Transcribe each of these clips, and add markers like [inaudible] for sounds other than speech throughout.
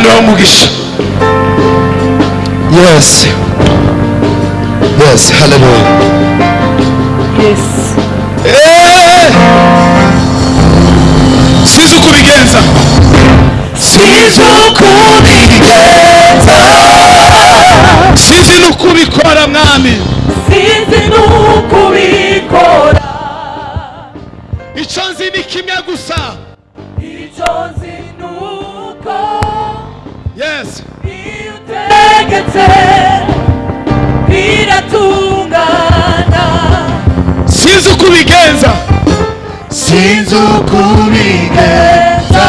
umwana w'umugisha yes. Yes haleluya yes. Sinzi uko ubigenza sinzi uko ubigenza mwami sinzi n'uko ubikora icyo gusa sizukubigeza sizukubigeza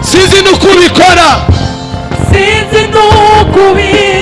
sinzi n'ukubikora sinzi n'ukubikora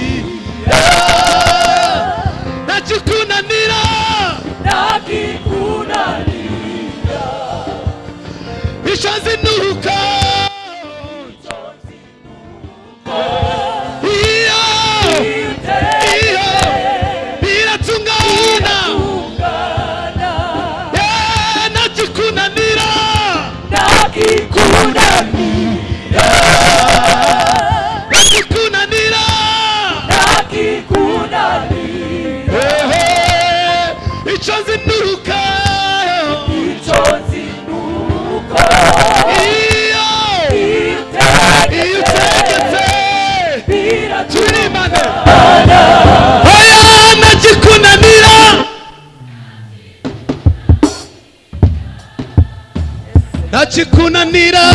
kikunanira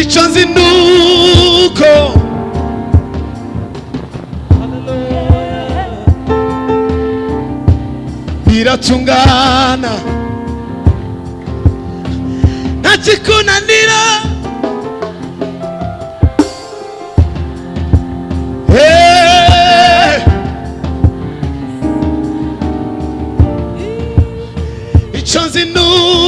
icyo nzi ni uko biratungana nta kikunanira doesn't know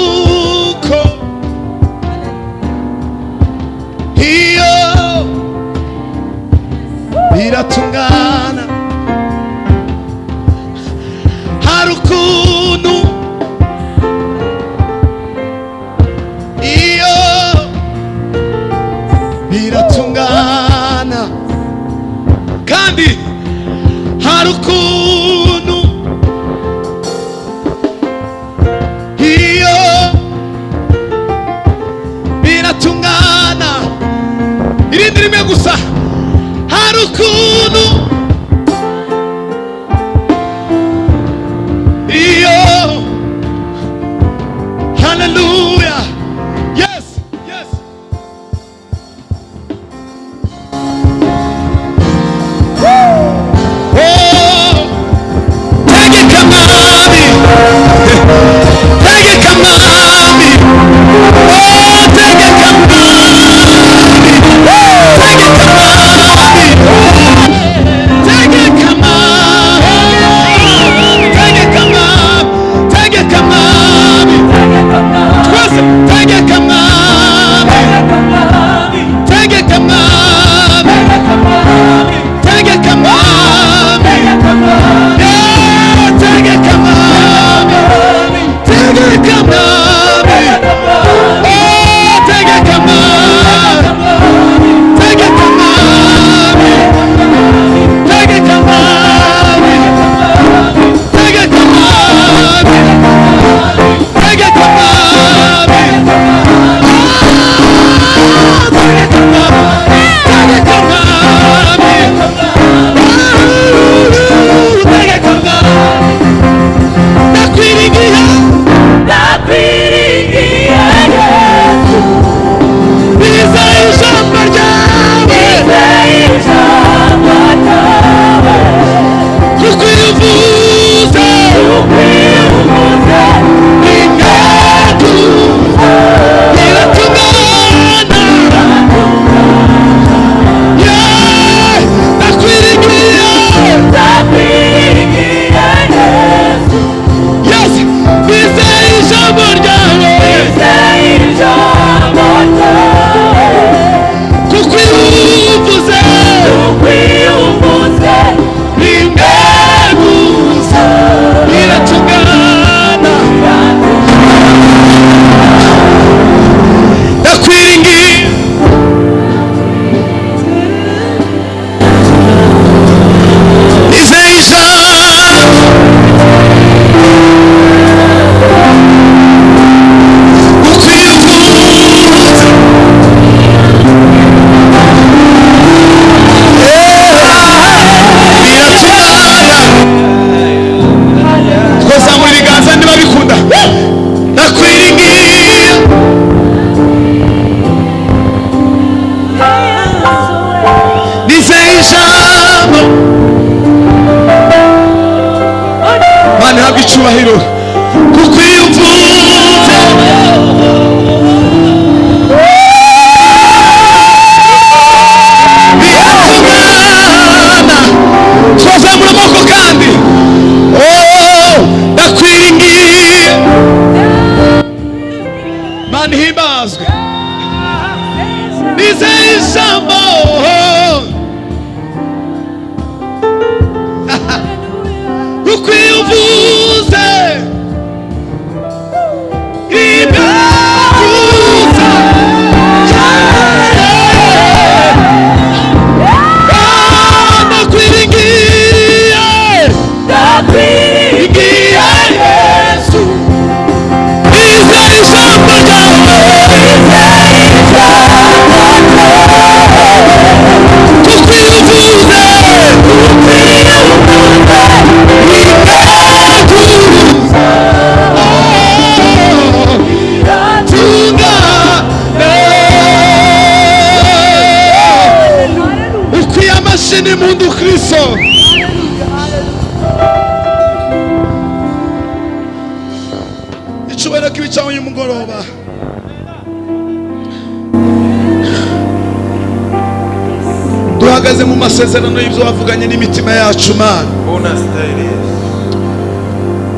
duhagaze mu masezerano y'ibyo wavuganye n'imitima yacu mana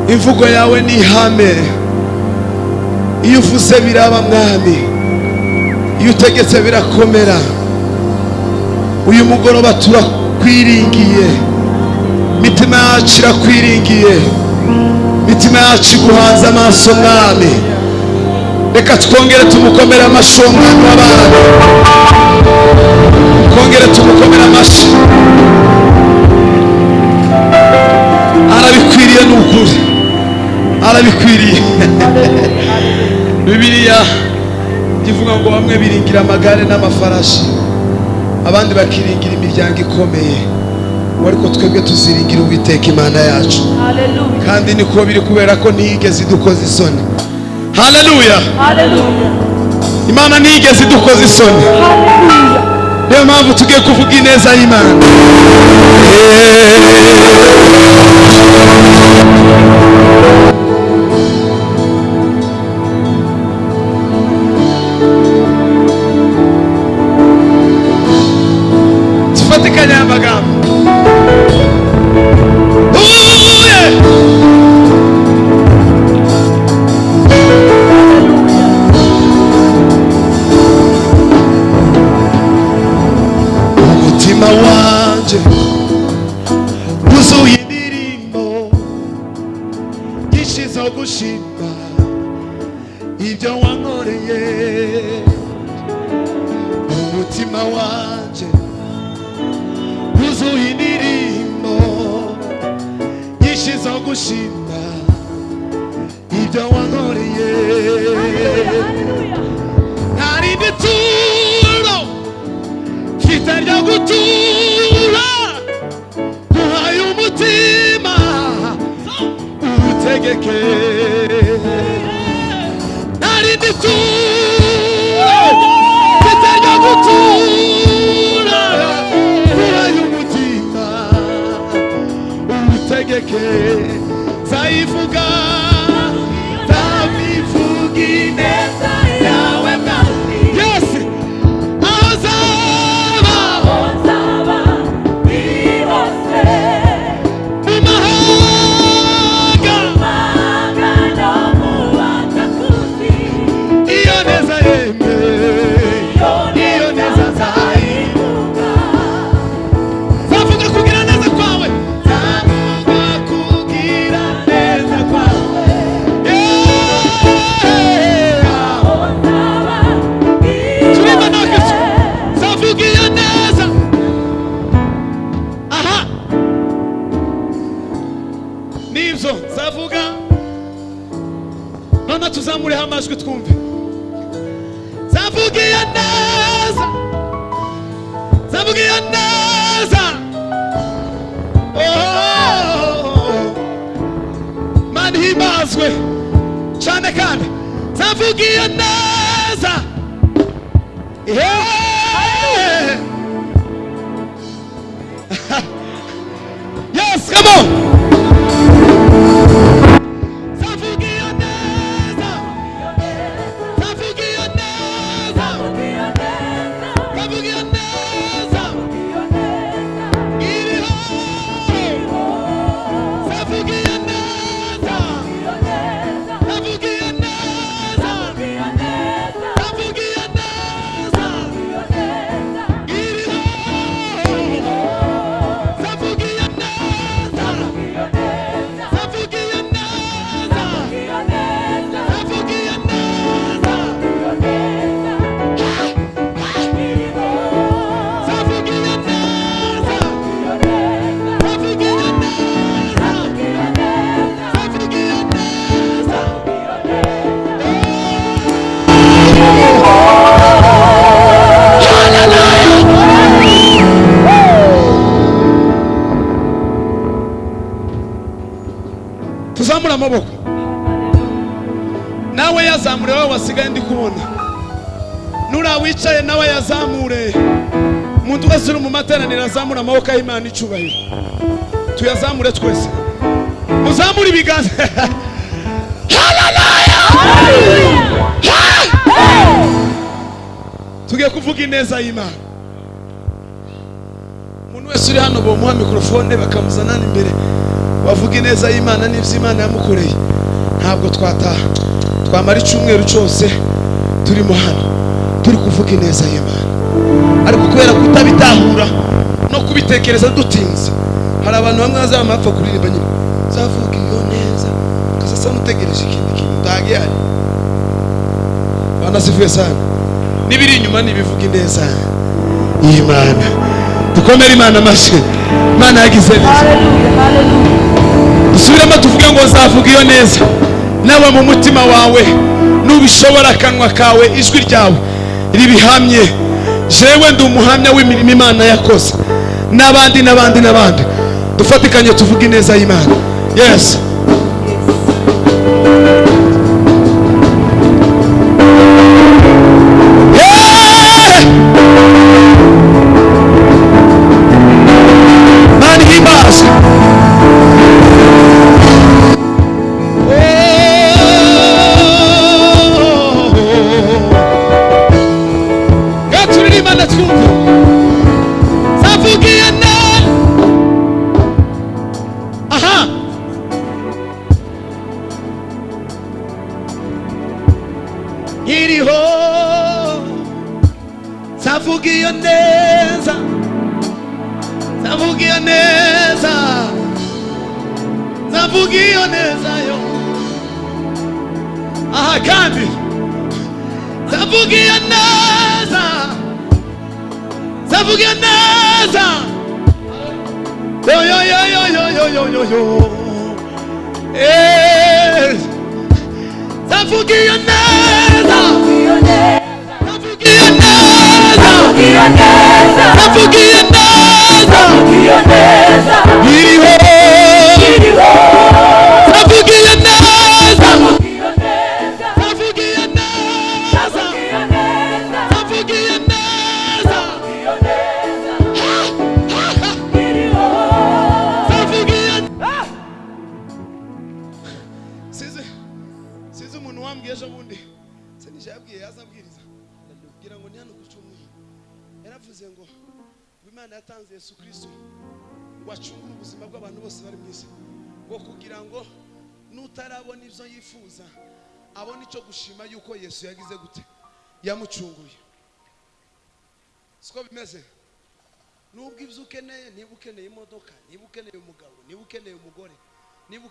imvugo yawe ni ihame. Iyo uvuze biraba mwami. Iyo utegetse birakomera. Uyu mugoroba turakwiringiye. Imitima yacu irakwiringiye. Imitima yacu iguhanze amaso mwami. Reka twongere tumukomere amashyi uwo mwami w'abana twongere tumukomere amashyi. Arabikwiriye ni ukuri. Arabikwiriye. [laughs] Bibiliya ivuga ngo bamwe biringira amagare n'amafarashi abandi bakiringira imiryango ikomeye. Ariko twebwe tuziringira uwiteka imana yacu. Kandi niko biri kubera ko ntiyigeze idukoza isoni. Haleluya imana ntiyigeze idukoza isoni. Niyo mpamvu tugiye kuvuga ineza y'imana umuntu wese uri mu materaniro azamura amaboko y'imana icyubahiro. Tuyazamure twese. Muzamure ibiganza. [laughs] Tugiye kuvuga ineza y'imana. Umuntu wese uri hano bamuha mikorofone bakamuzana imbere. Wavuga ineza y'imana n'ibyo imana yamukoreye. Ntabwo twataha. Twamara icyumweru cyose turimo hano. Turi kuvuga ineza y'imana. Ariko kubera kutabitahura no kubitekereza dutinze hari abantu bamwe bazaba bapfa kuririmba nyine. Zavuga iyo neza ukazasa n'utegereje ikindi kintu utagihari banasifuye sana. N'ibiri inyuma n'ibivuga ineza y'imana dukomere imana amashyi imana yagize neza. Dusubiremo tuvuge ngo nzavuga iyo neza. Nawe mu mutima wawe nubishobora akanwa kawe ijwi ryawe ribihamye. Jewe ndi umuhamya w'imirimo imana yakoze. N'abandi n'abandi n'abandi. Dufatikanye tuvuge ineza y'imana. Yes.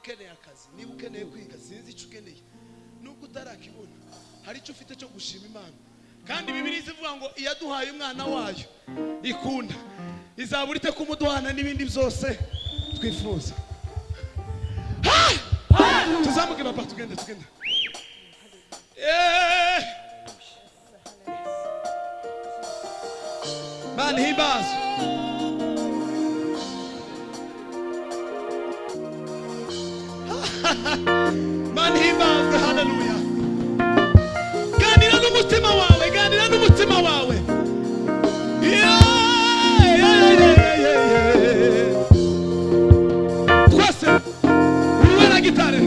Ukeneye akazi niba ukeneye kwiga sinzi icyo ukeneye. Nubwo utarakibona hari icyo ufite cyo gushima imana. Kandi bibiri zivuga ngo iyaduhaye umwana wayo ikunda. Izabura ite kumuduhana n'ibindi byose twifuza? Tuzamuke papa tugende tugende. Eh! Mana [laughs] mana ihimazwe hararuya ganira n'umutima wawe ganira n'umutima wawe. Twese urubera gitare.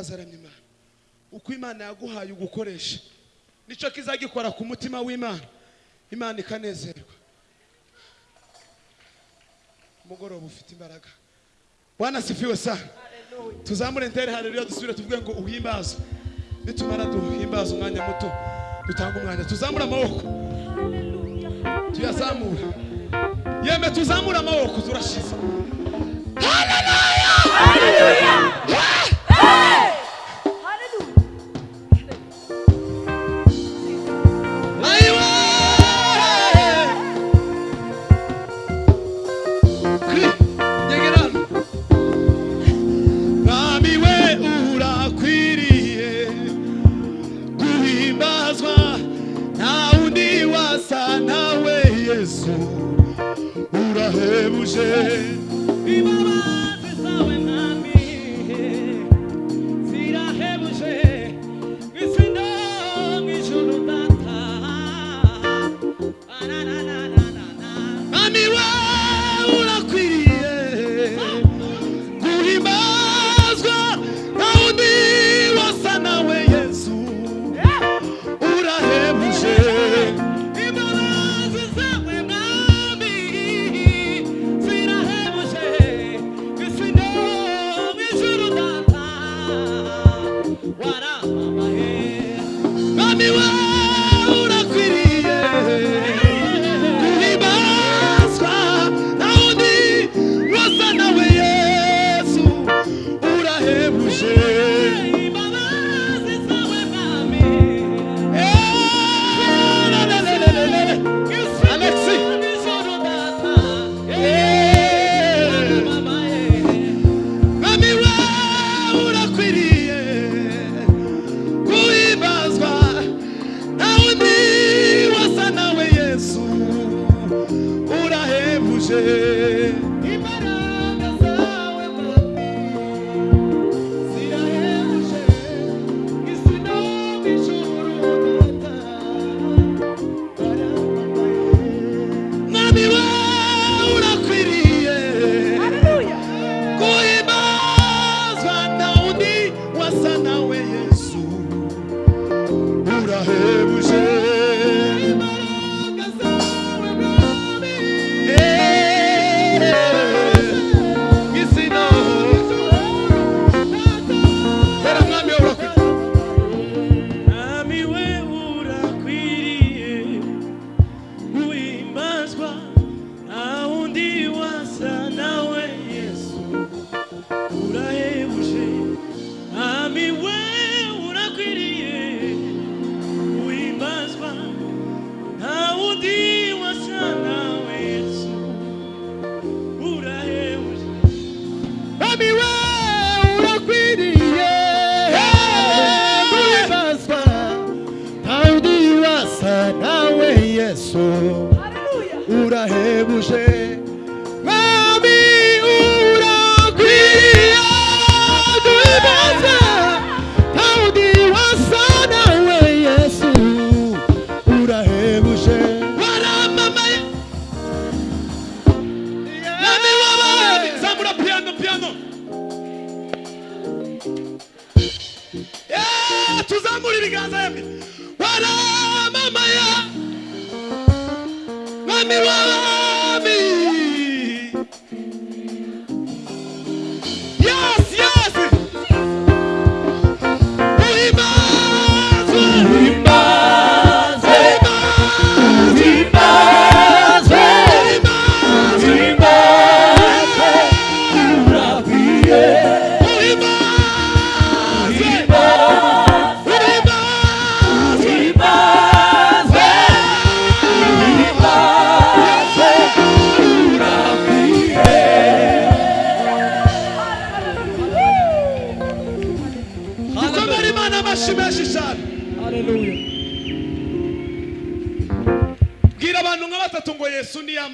bazaramya imana. Uko imana yaguhaye ugukoresha ni cyo kizagikora ku mutima w'imana. Imana ikanezerwa. Umugoroba ufite imbaraga. Wanasifiwe sana. Tuzamure ndere hareruya dusubire tuvuge ngo uhimbazwe nitumara duhimbaza umwanya muto dutanga umwanya. Tuzamure amaboko. Tuyazamure. Yeme tuzamure amaboko turashize. Haleluya haleluya Jerusalém.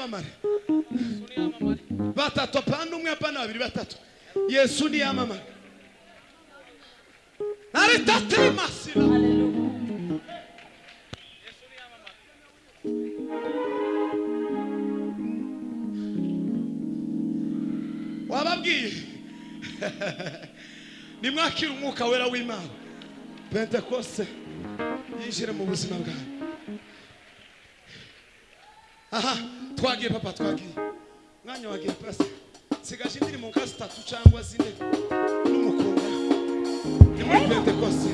yamamare batatu apana umwe apana babiri batatu yesu ni yamamare aritate masira wababwiye. [laughs] Nimwakira umwuka wera w'imana. Pentekoste. Yinjire mu buzima bwawe aha. twagiye papa twagiye umwanya wagiye pasi sigaje indirimbo nka zitatu cyangwa zine. N'umukunda ni muri pentekoste.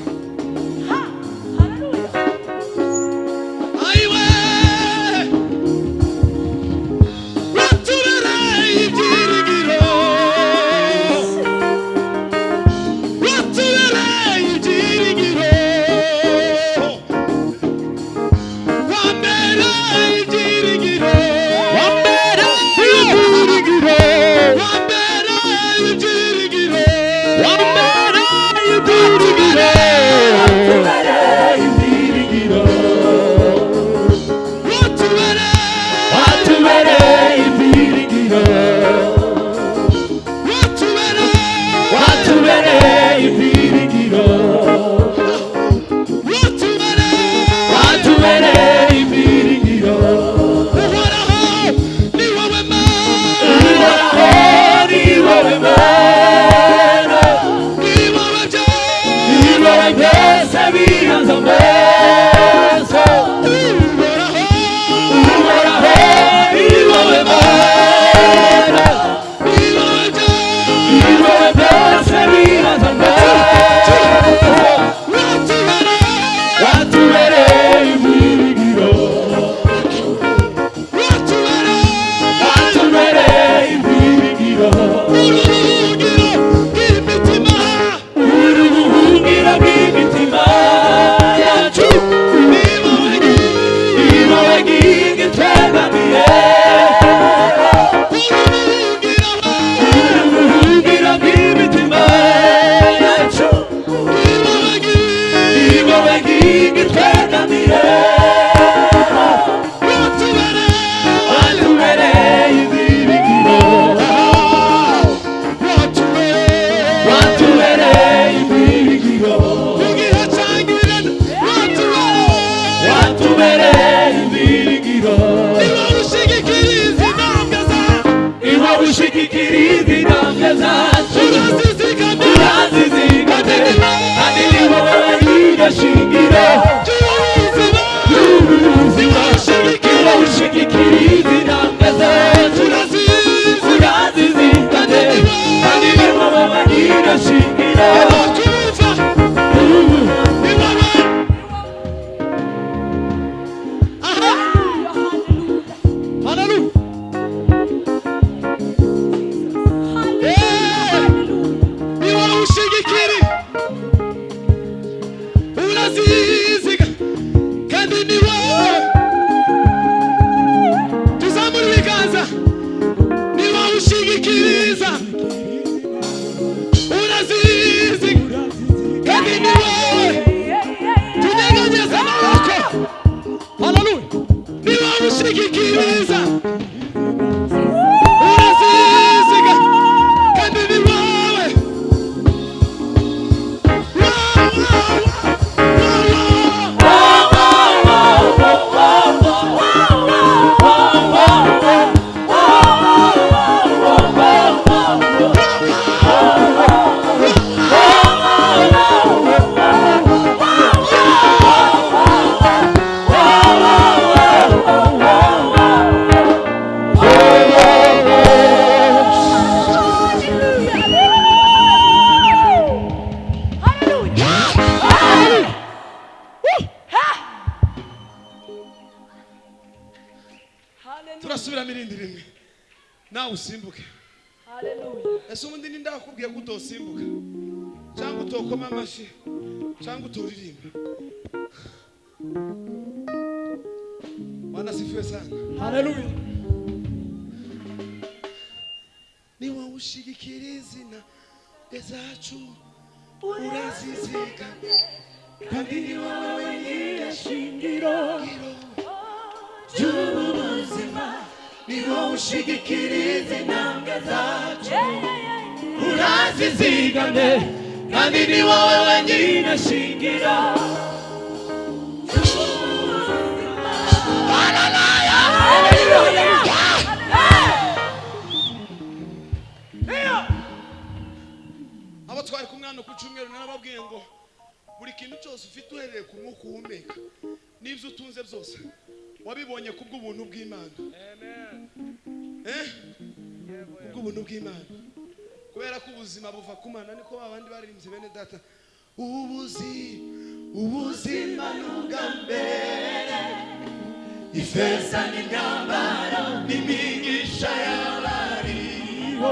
Ifeza n'imyambaro n'imigisha y'abariho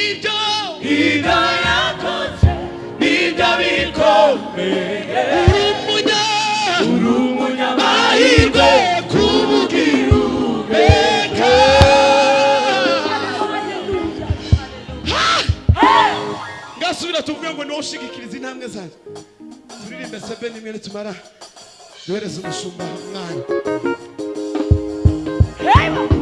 ibyo ibyo yakoze ni byo bikomeye umunya uri umunyamahirwe kubugira ubeka ngasubira tuvuge ngo niwo ushigikiriza intambwe zanjye turirimbe sebe nimwe nitumara duhereze umushumba umwana. Ei!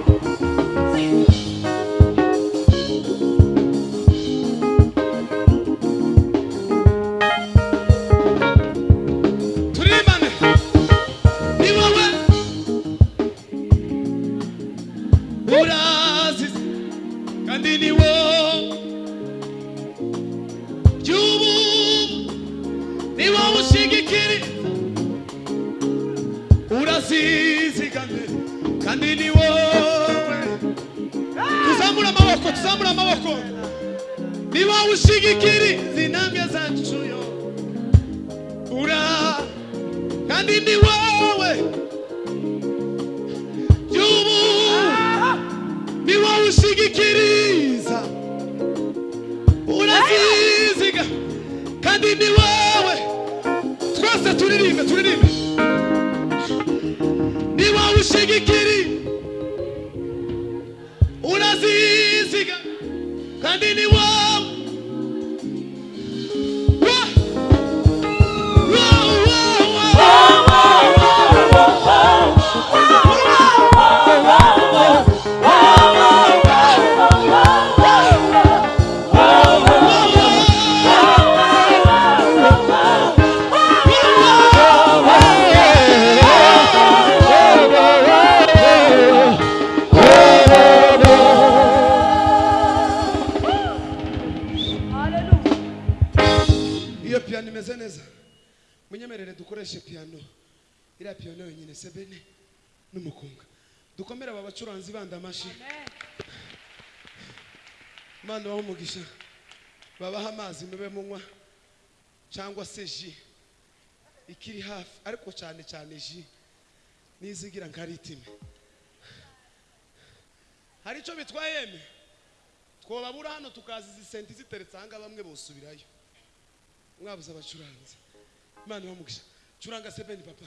Se ji. Ikiri hafi ariko cyane cyane ji nizigira nka ritime hari icyo bitwaye yeme twababura hano tukaza izi senti ziteretse ahangaha bamwe bosubirayo. Mwabuze abacuranzi. Imana ibamugisha. Curanga sebeni papa.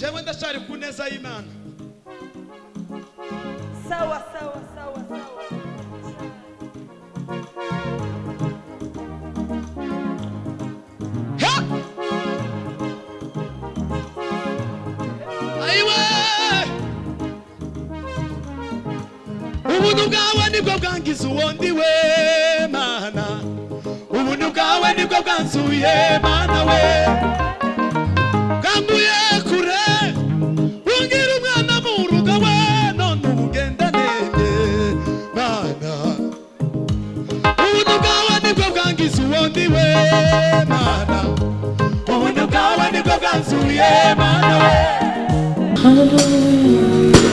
Jewe ndacyari ku neza y'imana Sawa, sawa, sawa, sawa. Ubuntu bwawe ni bwo bwangiza uwo ndi we mana. Ubuntu bwawe ni bwo bwanzuye mana we. Bwangiza uwo ndi we mana ubuntu bwawe ni bwo bwanzuye mana we Hallelujah.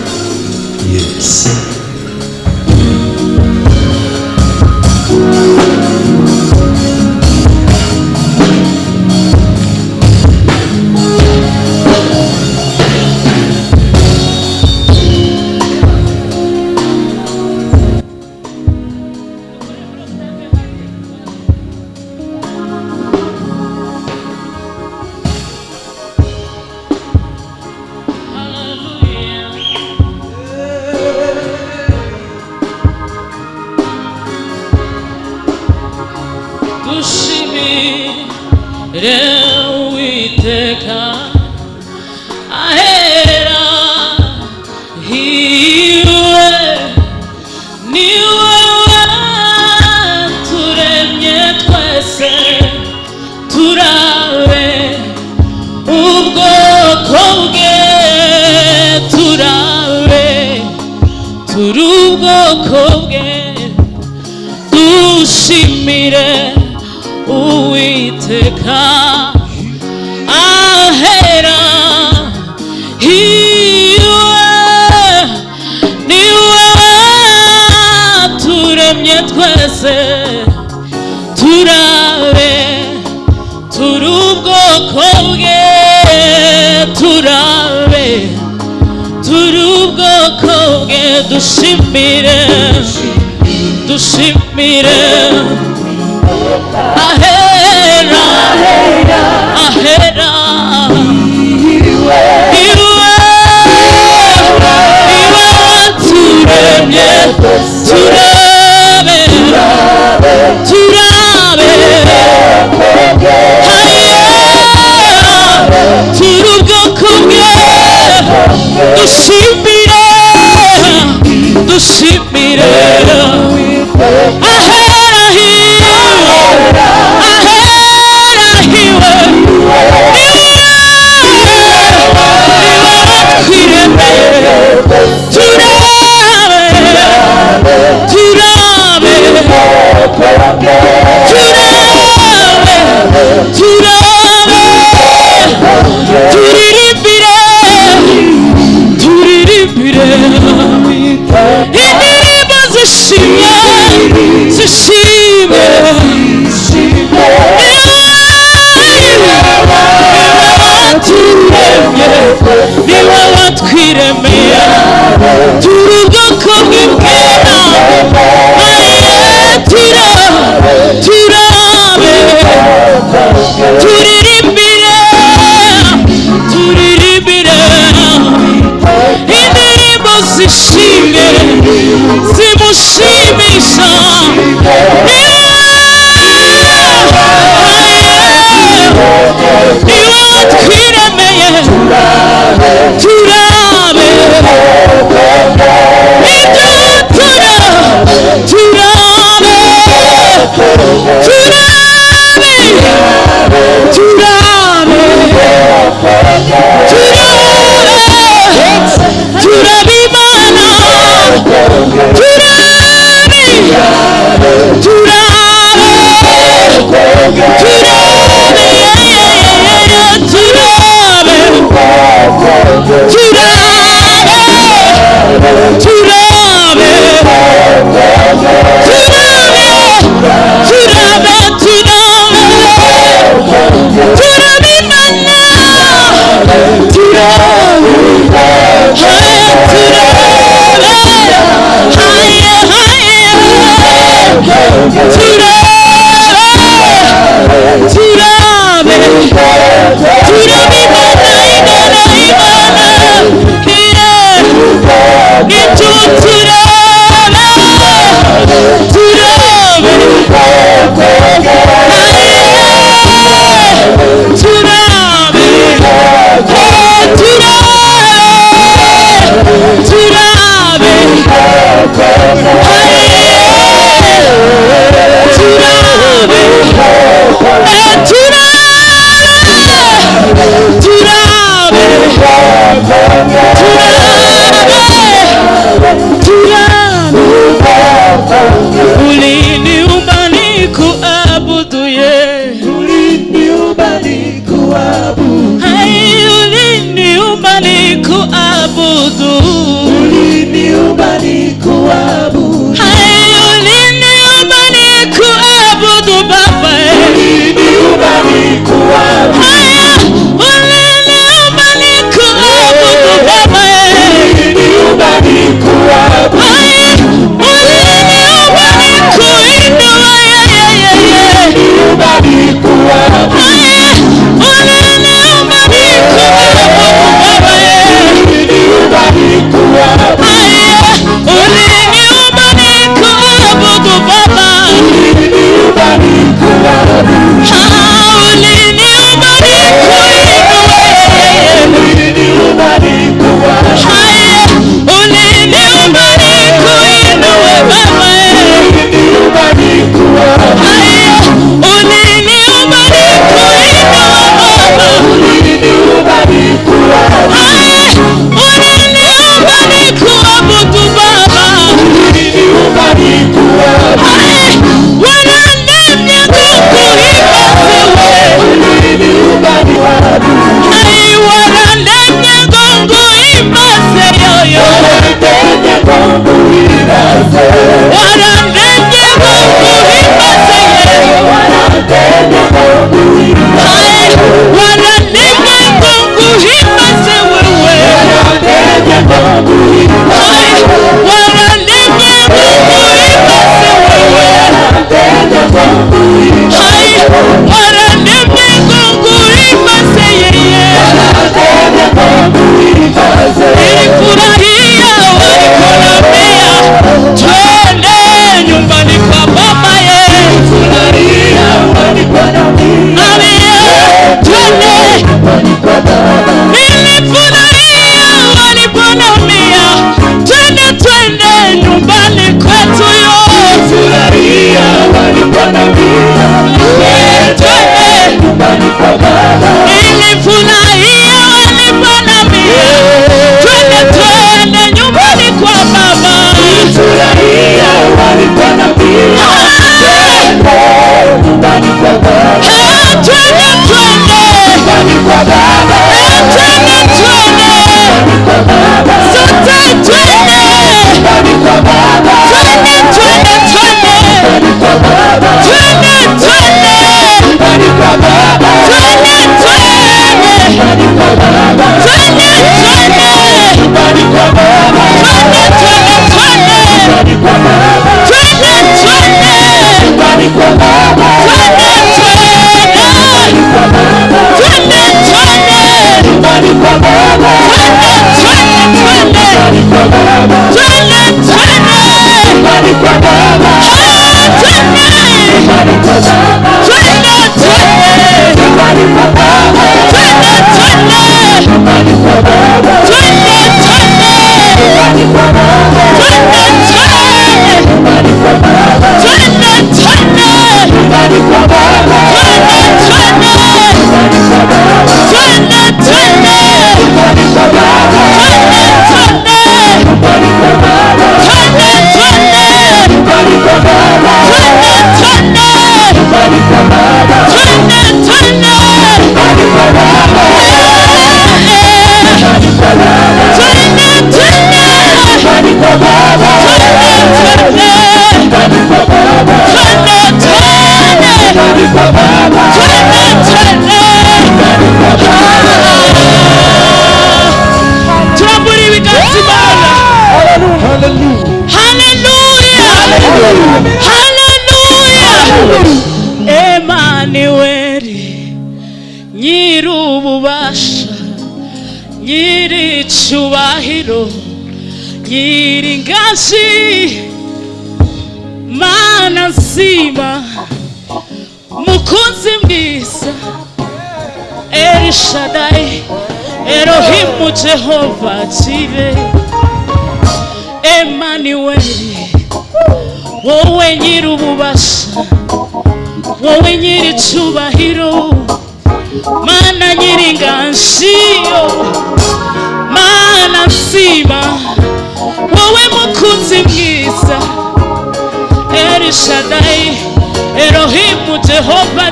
umutima mukunzi mwiza erishadayi erohimu jehova kibe emmanuel wowe nyiri ububasha wowe nyiri icyubahiro mana nyiri inganjiyo mana nzima. Wowe mukunzi mwiza El Shaddai, Elohim, Jehovah,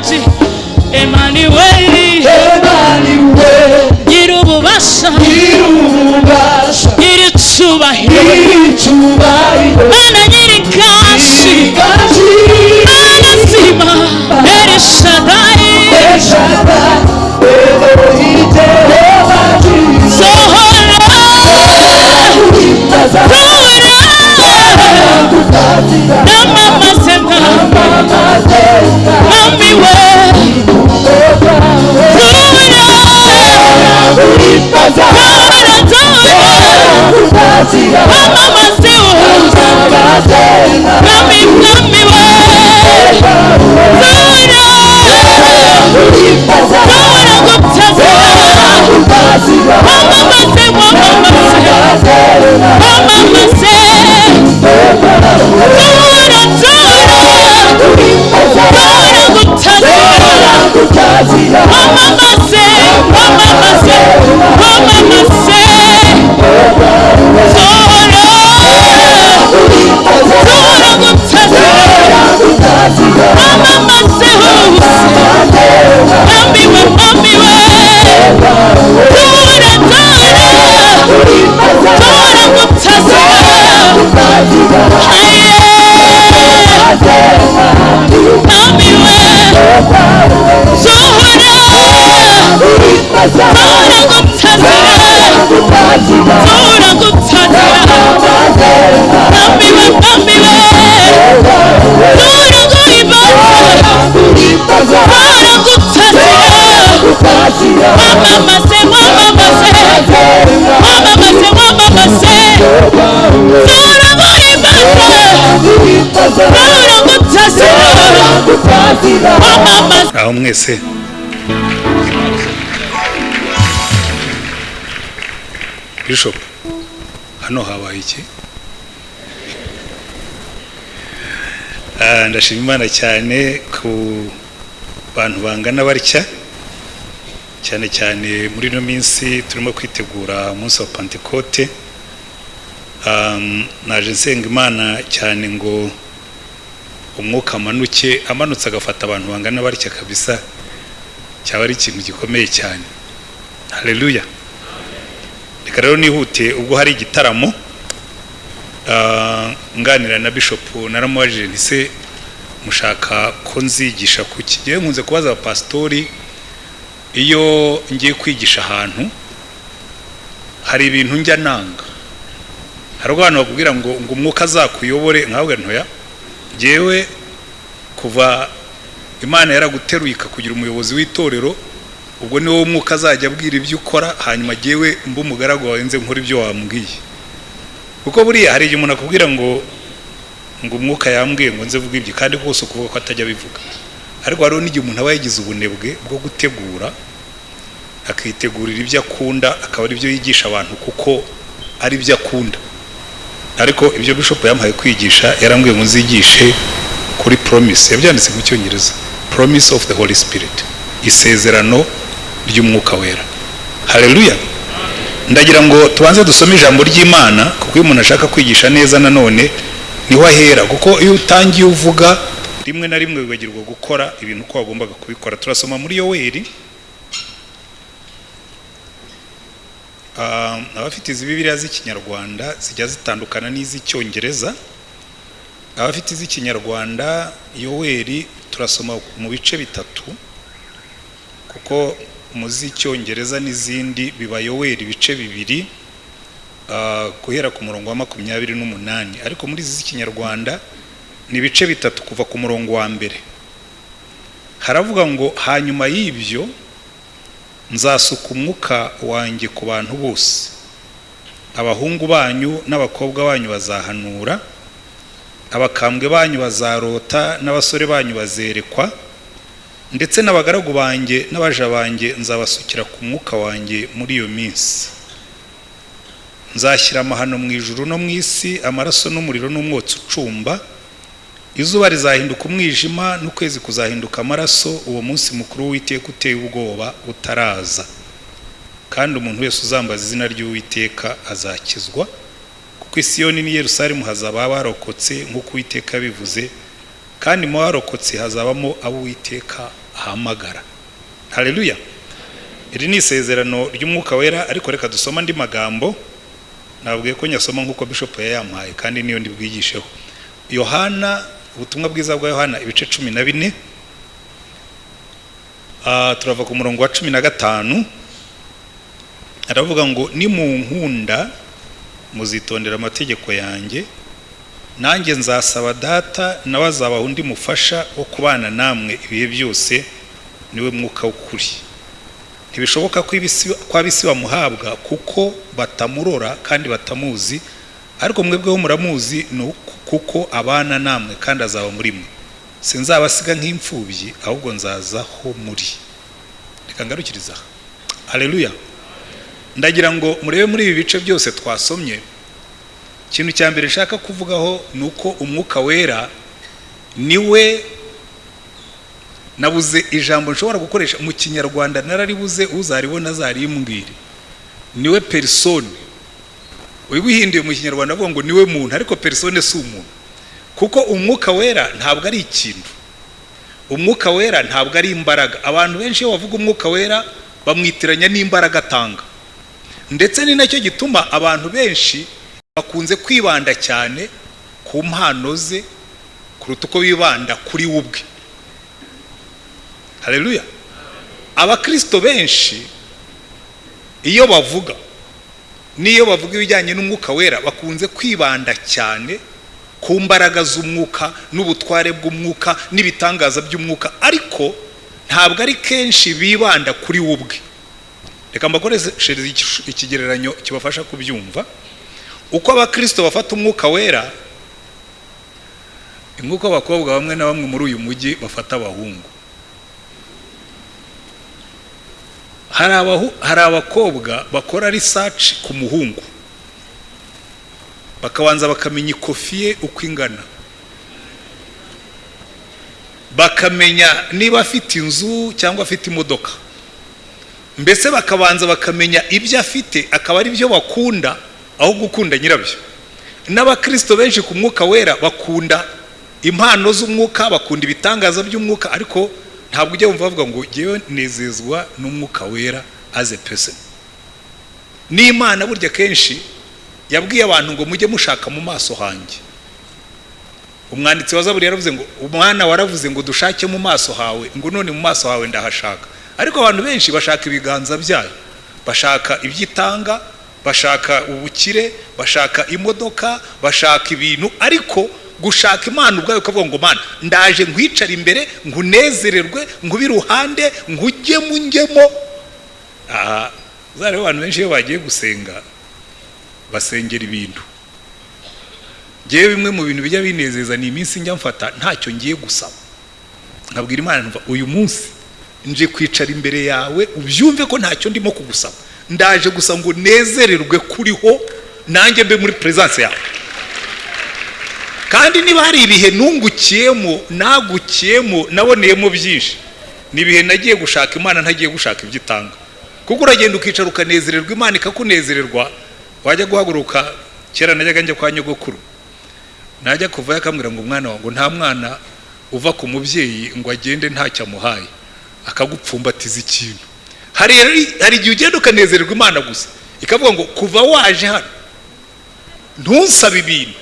Emmanuel, Emmanuel, Nyirububasha, Nyirububasha, Nyiricyubahiro, Nyiricyubahiro, Mana Nyirikashi, Nyirikashi, Mana Zima, El Shaddai, El Shaddai, Elohim, Jehovah, Sohora, Sohora, Mama say, mama say, mama say. Don't ever tell Mama, mama, say, mama, mama, say, mama, mama, say. Mamiwe aho mwese bishop hano habaye iki Ah, ndashima imana cyane ku bantu bangana batya. Cyane cyane muri ino minsi turimo kwitegura umunsi wa pantekote naje nsenga imana cyane ngo umwuka amanuke amanutse agafata abantu bangana batya kabisa cyaba ari ikintu gikomeye cyane. Haleluya reka rero nihute ubwo hari igitaramo ah, nganira na bishop naramubajije nti se mushaka ko nzigisha kuki? Ngewe nkunze kubaza abapasitori iyo ngiye kwigisha ahantu hari ibintu njya nanga. Hari abantu bakubwira ngo ngo umwuka azakuyobore nkawe ntoya? Ngewe kuva imana yaraguteruye ikakugira umuyobozi w'itorero ubwo ni wowe umwuka azajya abwira ibyo ukora hanyuma ngewe mba umugaragu wawe nze nkora ibyo wambwiye. Kuko buriya hari igihe umuntu akubwira ngo ngo umwuka yambwiye ngo nze vuga ibyo kandi rwose ukuvuga ko atajya abivuga. Ariko hariho n'igihe umuntu aba yagize ubunebwe bwo gutegura akitegurira ibyo akunda akaba ari byo yigisha abantu kuko ari byo akunda. Ariko ibyo bishop yamuhaye kwigisha yarambwiye ngo nzigishe kuri promise. Yabyanditse mu cyongereza. Promise of the holy spirit. Isezerano ry'umwuka wera. Haleluya ndagira ngo tubanze dusome ijambo ry'imana kuko iyo umuntu ashaka kwigisha neza nanone ni ho ahera. Kuko iyo utangiye uvuga rimwe na rimwe wibagirwa gukora ibintu uko wagombaga kubikora. Turasoma muri yoweri abafite izi bibiliya z'ikinyarwanda zijya zitandukana n'iz'icyongereza. Abafite iz'ikinyarwanda yoweri turasoma mu bice bitatu kuko mu z'icyongereza n'izindi biba yoweri ibice bibiri ah, guhera ku murongo wa makumyabiri n'umunani. Ariko muri izi z'ikinyarwanda ni ibice bitatu kuva ku murongo wa mbere. Haravuga ngo hanyuma y'ibyo nzasuka umwuka wanjye ku bantu bose. Abahungu banyu n'abakobwa banyu bazahanura abakambwe banyu bazarota n'abasore banyu bazerekwa ndetse n'abagaragu banjye n'abaja banjye nzabasukira ku mwuka wanjye muri iyo minsi. Nzashyira amahano mu ijuru no mu isi amaraso n'umuriro n'umwotsi ucumba izuba rizahinduka umwijima n'ukwezi kuzahinduka amaraso uwo munsi mukuru w'uwiteka uteye ubwoba utaraza. Kandi umuntu wese uzambaza izina ry'uwiteka azakizwa kuko isiyoni n'i yerusalemu hazaba abarokotse nk'uko uwiteka yabivuze kandi mu barokotse hazabamo abo uwiteka ahamagara. Haleluya! Iri ni isezerano ry'umwuka wera ariko reka dusoma andi magambo. Nabwiye ko nyasoma nk'uko bishop yayampaye kandi niyo ndibwigisheho. Yohana ubutumwa bwiza bwa yohana ibice cumi na bine. Ah, turava ku murongo wa cumi na gatanu. Aravuga ngo ni mu nkunda muzitondera amategeko yanjye. Nanjye nzasaba data nawe azabaha undi mufasha wo kubana namwe ibihe byose ni we mwuka w'ukuri. Ntibishoboka ko ab'isi bamuhabwa kuko batamurora kandi batamuzi. Ariko mwebweho muramuzi ni kuko abana namwe kandi azaba muri mwe. Sinzabasiga nk'imfubyi ahubwo nzazaho muri. Reka ngarukiriza aha. Ndagira ngo murebe muri ibi bice byose twasomye. Ikintu cya mbere nshaka kuvugaho ni uko umwuka wera ni we nabuze ijambo nshobora gukoresha. Mu kinyarwanda nararibuze uzaribona azarimbwire ni we perisone ubihinduye mu kinyarwanda avuga ngo ni we muntu ariko perisone si umuntu. Kuko umwuka wera ntabwo ari ikintu. Umwuka wera ntabwo ari imbaraga. Abantu benshi iyo bavuga umwuka wera bamwitiranya n'imbaraga atanga. Ndetse ni na cyo gituma abantu benshi bakunze kwibanda cyane ku mpano ze kuruta uko bibanda kuri we ubwe. Haleluya abakristo benshi iyo bavuga n'iyo bavuga ibijyanye n'umwuka wera bakunze kwibanda cyane ku mbaraga z'umwuka n'ubutware bw'umwuka n'ibitangaza by'umwuka ariko ntabwo ari kenshi bibanda kuri we ubwe. Reka mbakoreshereze ikigereranyo kibafasha kubyumva. Uko abakristo bafata umwuka wera nk'uko abakobwa bamwe na bamwe muri uyu mujyi bafata abahungu. Hari abakobwa bakora research ku muhungu. Bakabanza bakamenya ikofi ye uko ingana. Bakamenya niba afite inzu cyangwa afite imodoka. Mbese bakabanza bakamenya ibyo afite akaba ari byo bakunda aho gukunda nyirabyo. N'abakirisito benshi ku mwuka wera bakunda impano z'umwuka bakunda ibitangaza by'umwuka ariko ntabwo ujya wumva bavuga ngo ngewe nezezwa n'umwuka wera as a person. N'imana burya kenshi yabwiye abantu ngo mujye mushaka mu maso hanjye. Umwanditsi wa zaburi yaravuze ngo umwana waravuze ngo dushake mu maso hawe. Ngo none mu maso hawe ndahashaka. Ariko abantu benshi bashaka ibiganza byayo. Bashaka iby'itanga bashaka ubukire bashaka imodoka bashaka ibintu. Ariko gushaka imana ubwayo ukavuga ngo mana ndaje nkwicare imbere nkunezererwe nkube iruhande nkujyemo njyemo. Aha uzareba abantu benshi iyo bagiye gusenga basengera ibintu. Ngewe bimwe mu bintu bijya binezeza ni iminsi njya mfata ntacyo ngiye gusaba. Nkabwira imana uyu munsi nje kwicara imbere yawe ubyumve ko ntacyo ndimo kugusaba. Ndaje gusa ngo nezererwe kuriho nanjye mbe muri perezidansi yawe. Kandi niba hari ibihe nungukiyemo nagukiyemo naboneyemo byinshi. Ni ibihe nagiye gushaka imana ntagiye gushaka ibyo itanga. Kuko uragenda ukicara ukanezererwa imana ikakunezererwa wajya guhaguruka. Kera najyaga njya kwa nyogokuru. Najya kuvayo akambwira ngo umwana wawe ngo nta mwana uva ku mubyeyi ngo agende ntacyo amuhaye. Akagupfumbatiza ikintu. Hari igihe ugenda ukanezererwa imana gusa. Ikavuga ngo kuva waje hano ntusabe ibintu.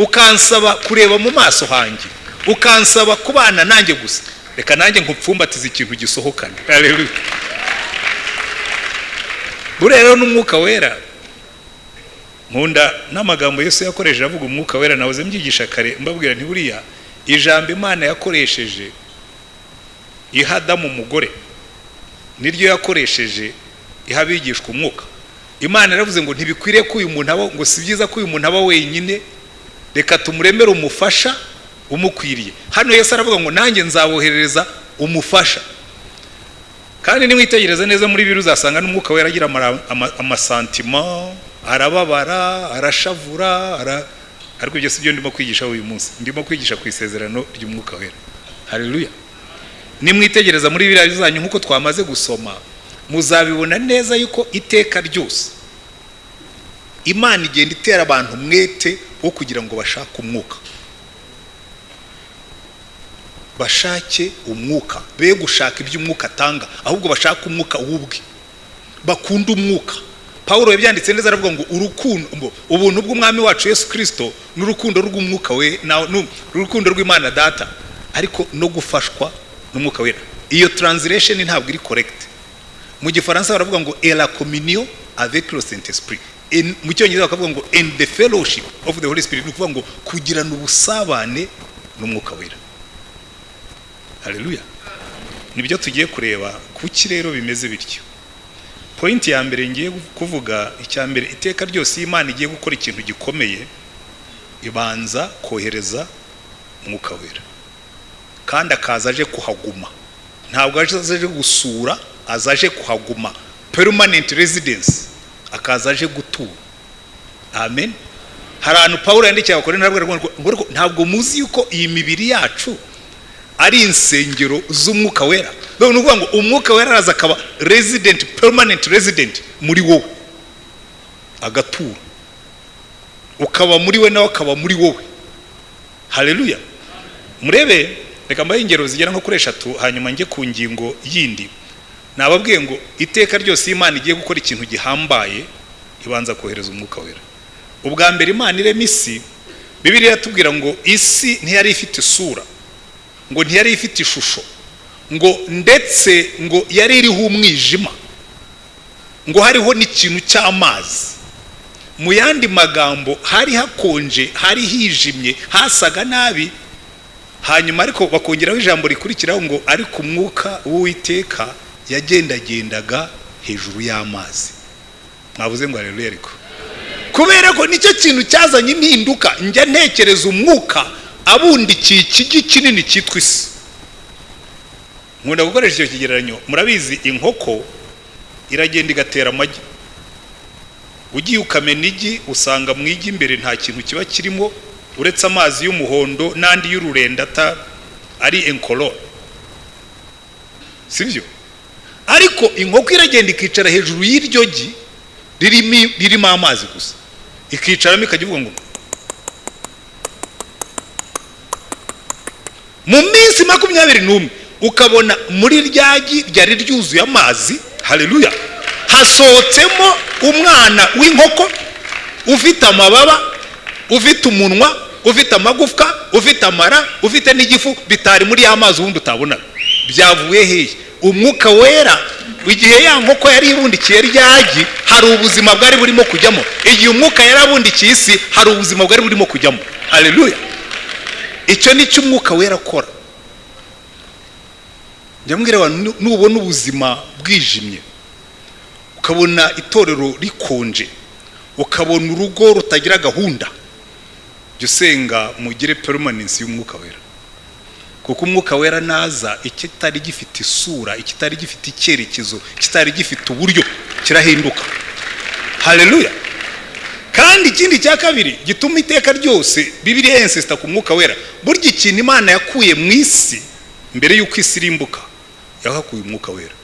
Ukansaba kureba mu maso hanjye ukansaba kubana nanjye gusa. Reka nanjye nkupfumbatiza ikintu gisohokana. Buriya rero n'umwuka wera nkunda n'amagambo Yesu yakoresheje avuga umwuka wera nahoze mbyigisha kare mbabwira nti buriya ijambo imana yakoresheje iha adamu umugore niryo yakoresheje iha abigishwa umwuka. Imana yaravuze ngo ntibikwiriye ko uyu muntu aba ngo si byiza ko uyu muntu aba wenyine reka tumuremere umufasha umukwiriye. Hano Yesu aravuga ngo nanjye nzaboherereza umufasha. Kandi nimwitegereza neza muri biri uzasanga n'umwuka wera agira amasantima arababara arashavura ara- ariko ibyo si byo ndimo kwigisha uyu munsi. Ndimo kwigisha ku isezerano ry'umwuka wera. Haleluya. Nimwitegereza muri biriya zanyu nk'uko twamaze gusoma muzabibona neza yuko iteka ryose imana igenda itera abantu umwete wo kugira ngo bashake umwuka. Bashake umwuka. Be gushaka ibyo umwuka atanga ahubwo bashake umwuka w'ubwe bakunda umwuka. Paul yabyanditse neza aravuga ngo urukundo ubuntu bw'umwami wacu yesu kirisito n'urukundo rw'umwuka we n'urukundo rw'imana data. Ariko no gufashwa n'umwuka wera. Iyo translation ntabwo iri correct. Mu gifaransa baravuga ngo et la communion avec le saint esprit mu cyongereza bakavuga ngo and the fellowship of the holy spirit ni ukuvuga ngo kugirana ubusabane n'umwuka wera. Haleluya ni byo tugiye kureba kuki rero bimeze bityo. Pointi ya mbere ngiye kuvuga icya mbere iteka ryose iyo imana igiye gukora ikintu gikomeye ibanza kohereza umwuka wera. Kandi akaza aje kuhaguma. Ntabwo aje gusura aza aje kuhaguma. Permanent residence. Akaza aje gutura amen hari ahantu paul yandikiye abakore ngo ntabwo muzi yuko iyi mibiri yacu ari insengero z'umwuka wera ni ukuvuga ngo umwuka wera araza akaba resident permanent resident muri wowe agatura ukaba muri we nawe akaba muri wowe haleluya murebe reka mbahe ingero zigera nko kuri eshatu hanyuma njye ku ngingo yindi nababwiye ngo iteka ryose imana igiye gukora ikintu gihambaye ibanza kohereza umwuka wera. Ubwa mbere imana irema isi bibiriya iratubwira ngo isi ntiyari ifite isura ngo ntiyari ifite ishusho ngo ndetse ngo yari iriho umwijima ngo hariho n'ikintu cy'amazi. Mu yandi magambo hari hakonje hari hijimye hasaga nabi hanyuma ariko bakongeraho ijambo rikurikiraho ngo ariko umwuka w'uwiteka yagendagendaga hejuru y'amazi. Mwavuze ngo areruye ariko. Kubera ko ni cyo kintu cyazanye impinduka njya ntekereza umwuka abundikiye ikigi kinini cyitwa isi. Nkunda gukoresha icyo kigereranyo murabizi inkoko iragenda igatera amagi. Ugiye ukamena igi usanga mu igi imbere nta kintu kiba kirimo uretse amazi y'umuhondo n'andi y'ururenda ari incolore sibyo? Ariko inkoko iragenda ikicara hejuru y'iryo gi ririmo amazi gusa. Ikicaramo ikajya ivuga ngo mu minsi makumyabiri n'umwe ukabona muri rya gi ryari ryuzuye amazi haleluya hasohotsemo umwana w'inkoko ufite amababa ufite umunwa ufite amagufwa ufite amara ufite n'igifu bitari muri ya mazi ubundi utabonaga byavuye hehe. Umwuka wera igihe ya nkoko yari ibundikiye ryagi hari ubuzima bwari burimo kujyamo. Igihe umwuka yari abundikiye isi hari ubuzima bwari burimo kujyamo. Haleluya icyo ni cyo umwuka wera akora. Njya abantu nubona ubuzima bwijimye ukabona itorero rikonje ukabona urugo rutagira gahunda jya usenga mugire perumanensi y'umwuka wera. Kuko umwuka wera naza ikitari gifite isura ikitari gifite icyerekezo ikitari gifite uburyo kirahinduka. Haleluya! Kandi ikindi cya kabiri gituma iteka ryose bibiriya yensisita ku mwuka wera. Burya ikintu imana yakuye mu isi mbere y'uko isi irimbuka yahakuye umwuka wera.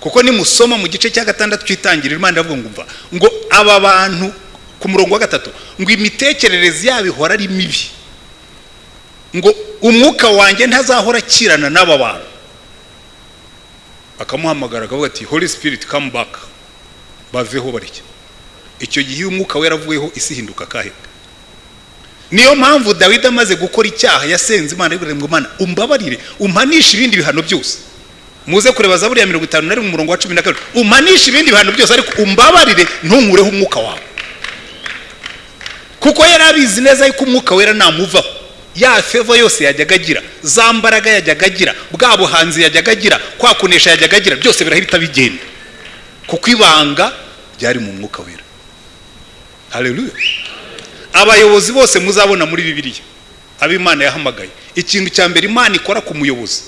Kuko nimusoma mu gice cya gatandatu cy'itangiriro imana iravuga ngo umva. Ngo aba bantu ku murongo wa gatatu ngo imitekerereze yabo ihora ari mibi. Ngo umwuka wanjye ntazahora akirana n'aba bantu. Bakamuhamagara akavuga ati holy spirit come back. Baveho barya icyo gihe iyo umwuka wera avuyeho isi ihinduka akahe? Niyo mpamvu dawidi amaze gukora icyaha yasenze imana ngo imana umbabarire umpanishe ibindi bihano byose. Muze kureba zaburi ya mirongo itanu na rimwe umurongo wa cumi na kabiri. Umpanishe ibindi bihano byose ariko umbabarire ntunkureho umwuka wawe. Kuko yari abizi neza yuko umwuka wera namuvaho ya feva yose yajyaga agira za mbaraga yajyaga agira bwa buhanzi yajyaga agira kwa kunesha yajyaga agira byose birahita bigenda. Kuko ibanga ryari mu mwuka wera. Haleluya abayobozi bose muzabona muri bibiliya. Abo imana yahamagaye. Ikintu cya mbere imana ikora ku muyobozi.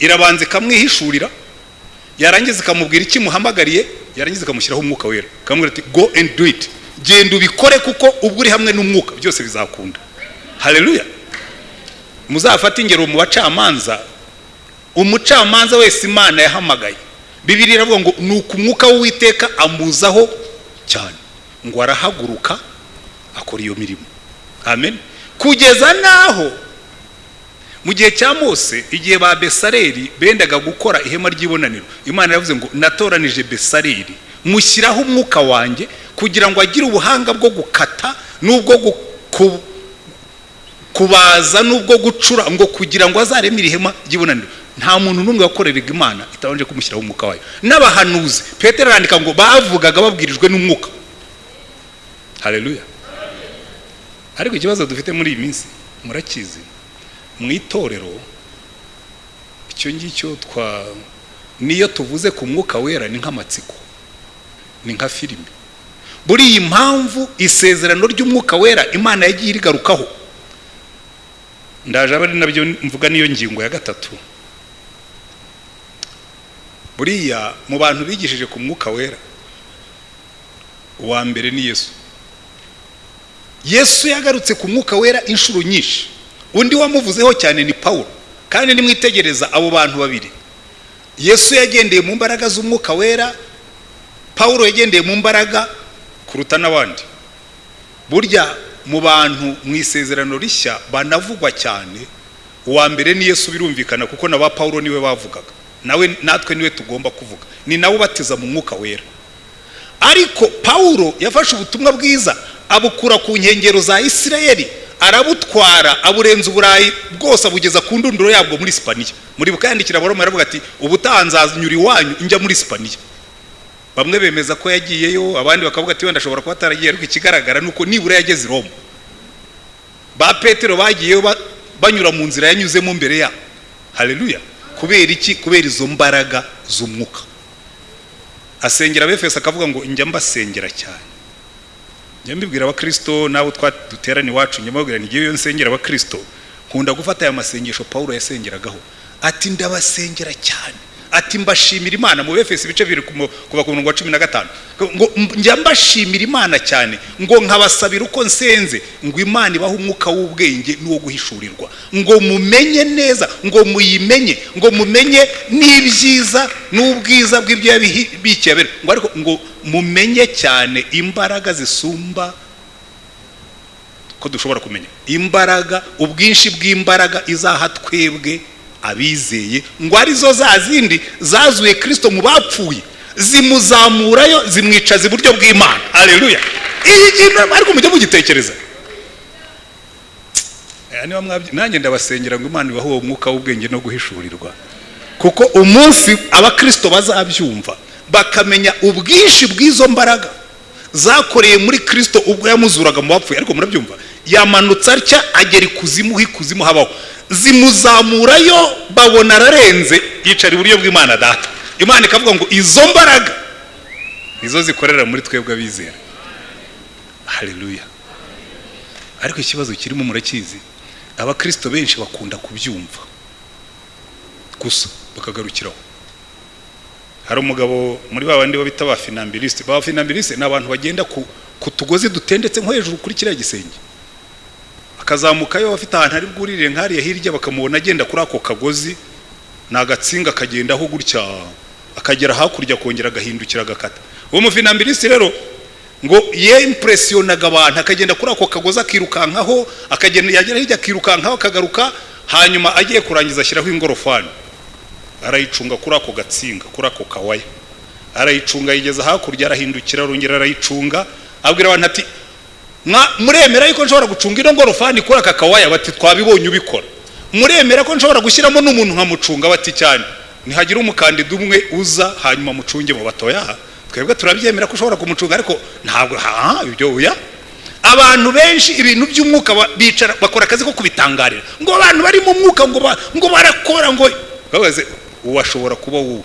Irabanza ikamwihishurira yarangiza ikamubwira icyo imuhamagariye yarangiza ikamushyiraho umwuka wera. Ikamubwira ati go and do it. Genda ubikore kuko ubwo uri hamwe n'umwuka byose bizakunda. Haleluya muzafate ingero mu bacamanza. Umucamanza wese imana yahamagaye. Bibiri iravuga ngo ni umwuka w'uwiteka amuzaho cyane ngo arahaguruka akora iyo mirimo. Amen. Kugeza n'aho mu gihe cya mose igihe ba besareri bendaga gukora ihema ry'ibonaniro imana yavuze ngo natoranije besareri mushyiraho umwuka wanjye kugira ngo agire ubuhanga bwo gukata n'ubwo kubaza n'ubwo gucura ngo kugira ngo azaremere ihema ry'ibonaniro. Nta muntu n'umwe wakoreraga imana itabanje kumushyiraho umwuka wayo. N'abahanuzi petero arandika ngo bavugaga babwirijwe n'umwuka. Haleluya. Ariko ikibazo dufite muri iyi minsi murakizi mu itorero icyo ngicyo twa niyo tuvuze ku mwuka wera ni nk'amatsiko ni nka filime buri iyi mpamvu isezerano ry'umwuka wera imana yagiye irigarukaho ndaje aba ari na byo mvuga niyo ngingo ya gatatu. Buriya mu bantu bigishije ku mwuka wera uwa mbere ni yesu. Yesu yagarutse ku mwuka wera inshuro nyinshi. Undi wamuvuzeho cyane ni paul kandi nimwitegereza abo bantu babiri. Yesu yagendeye mu mbaraga z'umwuka wera paul yagendeye mu mbaraga kuruta n'abandi. Burya mu bantu mu isezerano rishya banavugwa cyane uwa mbere ni yesu birumvikana kuko na ba paul ni we bavugaga. Nawe natwe ni we tugomba kuvuga. Ni nawe ubatiza mu mwuka wera. Ariko paul yafashe ubutumwa bwiza abukura ku nkengero za isirayeli arabutwara aburenza uburayi bwose abugeza ku ndunduro yabwo muri sipaniya. Muri bukayandikira abaroma aravuga ati ubutaha nzanyura iwanyu njya muri sipaniya. Bamwe bemeza ko yagiyeyo abandi bakavuga ati wenda ashobora kuba ataragiye. Ariko ikigaragara ni uko nibura yageze i roma. Ba petero bagiyeyo banyura mu nzira yanyuzemo mbere yabo haleluya. Kubera iki? Kubera izo mbaraga z'umwuka. Asengera abefesi akavuga ngo njya mbasengera cyane. Njya mbibwira abakirisito n'abo duterana iwacu njya mbabwira n'igihe iyo nsengera abakirisito nkunda gufata aya masengesho paul yasengeragaho. Ati ndabasengera cyane. Ati mbashimira imana mu befesi ibice bibiri kuva ku murongo wa cumi na gatanu. Ngo njya mbashimira imana cyane. Ngo nkabasabira uko nsenze. Ngo imana ibahe umwuka w'ubwenge n'uwo guhishurirwa. Ngo mumenye neza. Ngo muyimenye. Ngo mumenye n'ibyiza n'ubwiza bw'ibyo yabikiye abera ngo ariko ngo mumenye cyane imbaraga zisumba ko dushobora kumenya. Imbaraga ubwinshi bw'imbaraga izaha twebwe abizeye. Ngo ari zo za zindi zazuye kirisito mu bapfuye zimuzamurayo zimwicaza iburyo bw'imana. Hareruya iyi kintu ariko mujye mugitekereza. Nanjye ndabasengera ngo imana ibahe uwo mwuka w'ubwenge no guhishurirwa. Kuko umunsi abakirisito bazabyumva bakamenya ubwinshi bw'izo mbaraga zakoreye muri kirisito ubwo yamuzuraga mu bapfuye. Ariko murabyumva yamanutse atya agera ikuzimu ikuzimu habaho. Zimuzamurayo babona ararenze. Yicara iburyo bw'imana data. Imana ikavuga ngo izo mbaraga. Nizo zikorera muri twebwe abizera. Hareruya ariko ikibazo kirimo murakizi abakirisito benshi bakunda kubyumva. Gusa bakagarukiraho. Hari umugabo muri ba bandi bita ba finambirisite ba finambirisite ni abantu bagenda ku tugozi dutendetse nko hejuru kuri kiriya gisenge. Akazamukayo afite ahantu ari bwurire nk'ariya hirya bakamubona agenda kuri ako kagozi ni agatsinga akagendaho gutya akagera hakurya akongera agahindukira agakata. Uwo mufinambirisite rero ngo yempuresionaga abantu akagenda kuri ako kagozi akirukankaho akagenda yagera hirya akirukankaho akagaruka hanyuma agiye kurangiza ashyiraho ingorofani. Arayicunga kuri ako gatsinga kuri ako kawaya. Arayicunga yigeza hakurya arahindukira arongera arayicunga abwira abantu ati muremera yuko nshobora gucunga ino ngorofani kuri aka kawaya bati twabibonye ubikora. Muremera ko nshobora gushyiramo n'umuntu nkamucunga bati cyane. Ntihagira umukandida umwe uza hanyuma mucunge mu batoya twebwe turabyemera ko ushobora kumucunga ariko ntabwo ibyo uya abantu benshi ibintu by'umwuka bicara bakora akazi ko kubitangarira. Ngo abantu bari mu mwuka ngo barakora ngo uwo ashobora kuba wowe.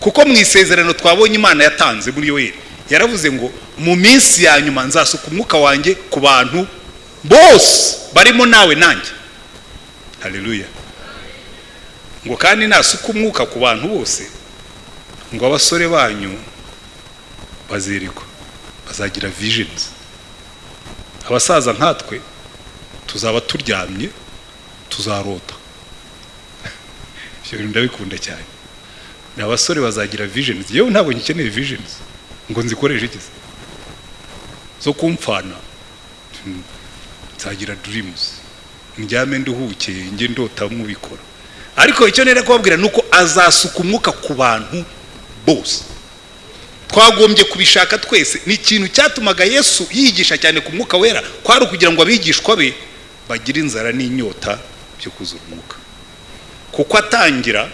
Kuko mu isezerano twabonye imana yatanze muri yoheri yaravuze ngo mu minsi ya nyuma nzasuka umwuka wanjye ku bantu bose barimo nawe nanjye. Hareruya ngo kandi nasuka umwuka ku bantu bose ngo abasore banyu bazirikwa bazagira vijinizi abasaza nkatwe tuzaba turyamye tuzarota. [laughs] Ibyo bintu ndabikunda cyane. Ni abasore bazagira vijinizi yewe ntabwo ngikeneye vijinizi ngo nzikoreshe iki zo kumfana nzagira durimuzi ndyame nduhuke njye ndota mubikora ariko icyo nera kubabwira ni uko azasuka umwuka ku bantu bose. Twagombye kubishaka twese. Ni ikintu cyatumaga yesu yigisha cyane ku mwuka wera. Kwari ukugira ngo abigishwa be bagire inzara n'inyota byo kuzura umwuka. Kuko atangira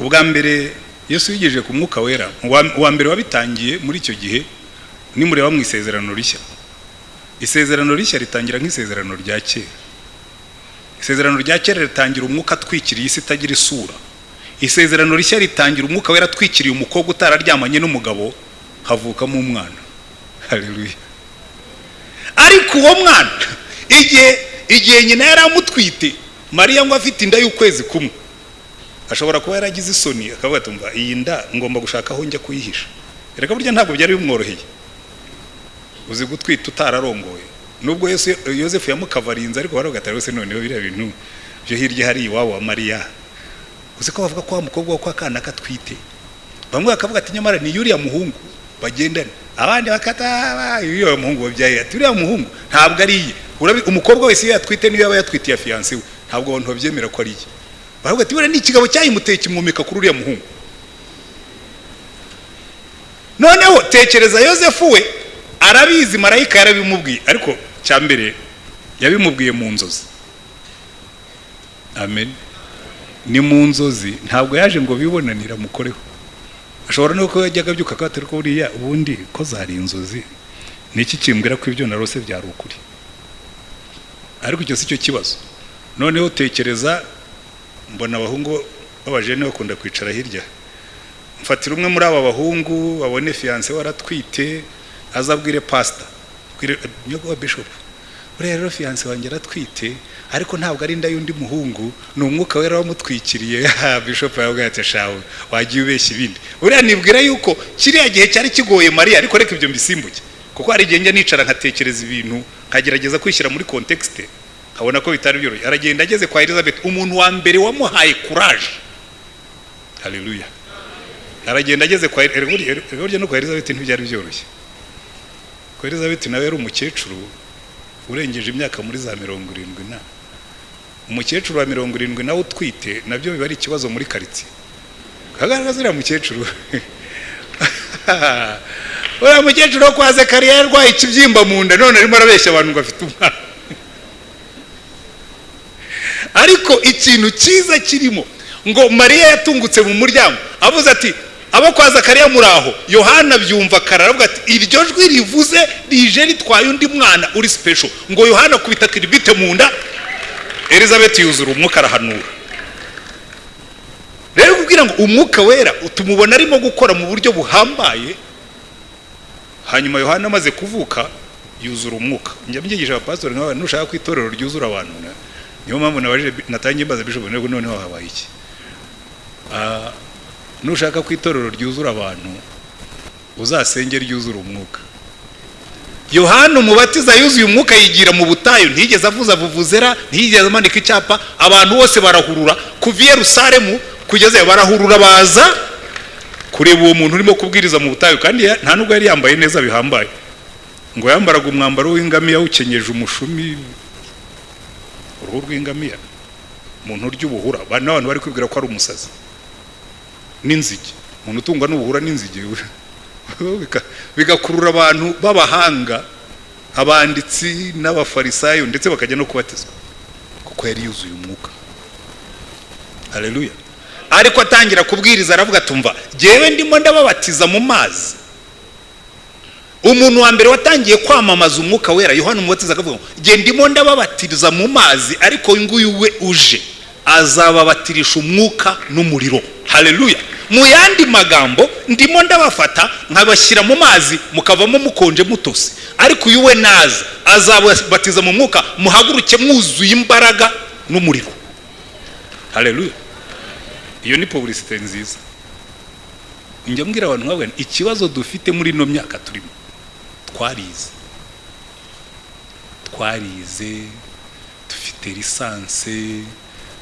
ubwa mbere yesu yigejeje ku mwuka wera. Uwa mbere wabitangiye muri icyo gihe nimureba mu isezerano rishya. Isezerano rishya ritangira nk'isezerano rya kera. Isezerano rya kera ritangira umwuka atwikiriye isi itagira isura. Isezerano rishya ritangira umwuka wera atwikiriye umukobwa utararyamanye n'umugabo havukamo umwana hareruya ariko uwo mwana igihe igihe nyina yari amutwite mariya ngo afite inda y'ukwezi kumwe. Ashobora kuba yaragize isoni akavuga ati mva iyi nda ngomba gushaka aho njya kuyihisha. Reka burya ntabwo byari bimworoheye. Uzi gutwita utararongoye. Nubwo yosefu yamukavarinze ariko baravuga ati rwose noneho biriya bintu byo hirya hari iwabo wa mariya. Uzi ko bavuga ko wa mukobwa wo kwa kana katwite? Bamwe bakavuga ati nyamara ni yuriya muhungu bagendana abandi bakata yuriya muhungu wabyaye ati uriya muhungu ntabwo ari iye. Umukobwa wese iyo yatwite niyo yaba yatwitiye fiyanse we. Ntabwo abantu babyemera ko ari iye. Baravuga ati buriya ni ikigabo cyayimuteye kimwomeka kuri uriya muhungu. Noneho tekereza yosefu we arabizi marayika yarabimubwiye. Ariko cya mbere yabimubwiye mu nzozi. Amen. Ni mu nzozi. Ntabwo yaje ngo bibonanire amukoreho ashobora no kuba yajyaga abyuka akatari ko buriya ubundi ko zari inzozi ni iki kimbwira ko ibyo narose byari ukuri? Ariko icyo si cyo kibazo. Noneho tekereza mbona abahungu b'abajene bakunda kwicara hirya. Mfatira umwe muri aba bahungu babone fiyanse waratwite azabwire pasita nyakubahwa bishopu uriya rero fiyanse wanjye aratwite ariko ntabwo ari inda y'undi muhungu ni umwuka wera wamutwikiriye. [laughs] Bishopu yavuga ati shawe wagiye ubeshya ibindi. Uriya nibwira yuko kiriya gihe cyari kigoye mariya ariko reka ibyo mbisimbuke kuko hari igihe njya nicara nkatekereza ibintu nkagerageza kwishyira muri kontekisite nkabona ko bitari byoroshye. Aragenda ageze kwa elizabeth umuntu wa mbere wamuhaye kuraje haleluya aragenda ageze kwa burya no kwa elizabeth ntibyari byoroshye. Kwa elizabeth nawe yari umukecuru urengeje imyaka muri za mirongo irindwi na. Umukecuru wa mirongo irindwi nawe utwite na byo biba ari ikibazo muri karitsiye. Kagaragaza uriya mukecuru. [laughs] Uriya mukecuru wo kwa zekariya yarwaye ikibyimba mu nda none arimo arabeshya abantu ngo afite umwana. Ariko ikintu cyiza kirimo ngo mariya yatungutse mu muryango avuze ati abo kwa zakariya muri aho? Yohana byumva kare aravuga ati iryo jwi rivuze rije ritwaye undi mwana uri sipesho ngo yohana kubita kiribite mu nda elizabeth yuzura umwuka arahanura. Rero kubwira ngo umwuka wera tumubona arimo gukora mu buryo buhambaye hanyuma yohana amaze kuvuka yuzura umwuka. Njya mbyigisha abapasitori nk'abantu nushaka ko itorero ryuzura abantu niyo mpamvu natangiye mbaza bishop ntego noneho habaye iki? Nushaka ko itorero ryuzura abantu uzasenge ryuzura umwuka. Yohana umubatiza yuzuye umwuka yigira mu butayu ntiyigeze avuza vuvuzera ntiyigeze amanika icyapa abantu bose barahurura kuva i yerusalemu kugeza barahurura baza kureba uwo muntu urimo kubwiriza mu butayu kandi nta nubwo yari yambaye neza bihambaye. Ngo yambaraga umwambaro w'ingamiya awukenyeje umushumi rw'ingamiya umuntu urya ubuhura n'abantu bari kwibwira ko ari umusazi. N'inzige. Umuntu utungwa n'ubuhura n'inzige. [laughs] Bigakurura abantu b'abahanga abanditsi n'abafarisayo ndetse bakajya no kubatizwa. Kuko yari yuzuye umwuka. Hareruya ariko atangira kubwiriza aravuga tumva ngewe ndimo ndababatiza mu mazi. Umuntu wa mbere watangiye kwamamaza umwuka wera yohana umubatiza akavuga ngo ndimo ndababatiriza mu mazi ariko uyu nguyu we uje. Azababatirisha umwuka n'umuriro. Hareruya mu yandi magambo ndimo ndabafata nkabashyira mu mazi mukavamo mukonje mutose. Ariko uyu we naza azababatiza mu mwuka muhaguruke mwuzuye imbaraga n'umuriro. Hareruya iyo ni publicite nziza. Njya mbwira abantu nkabwira ikibazo dufite muri ino myaka turimo twarize. Twarize dufite lisanse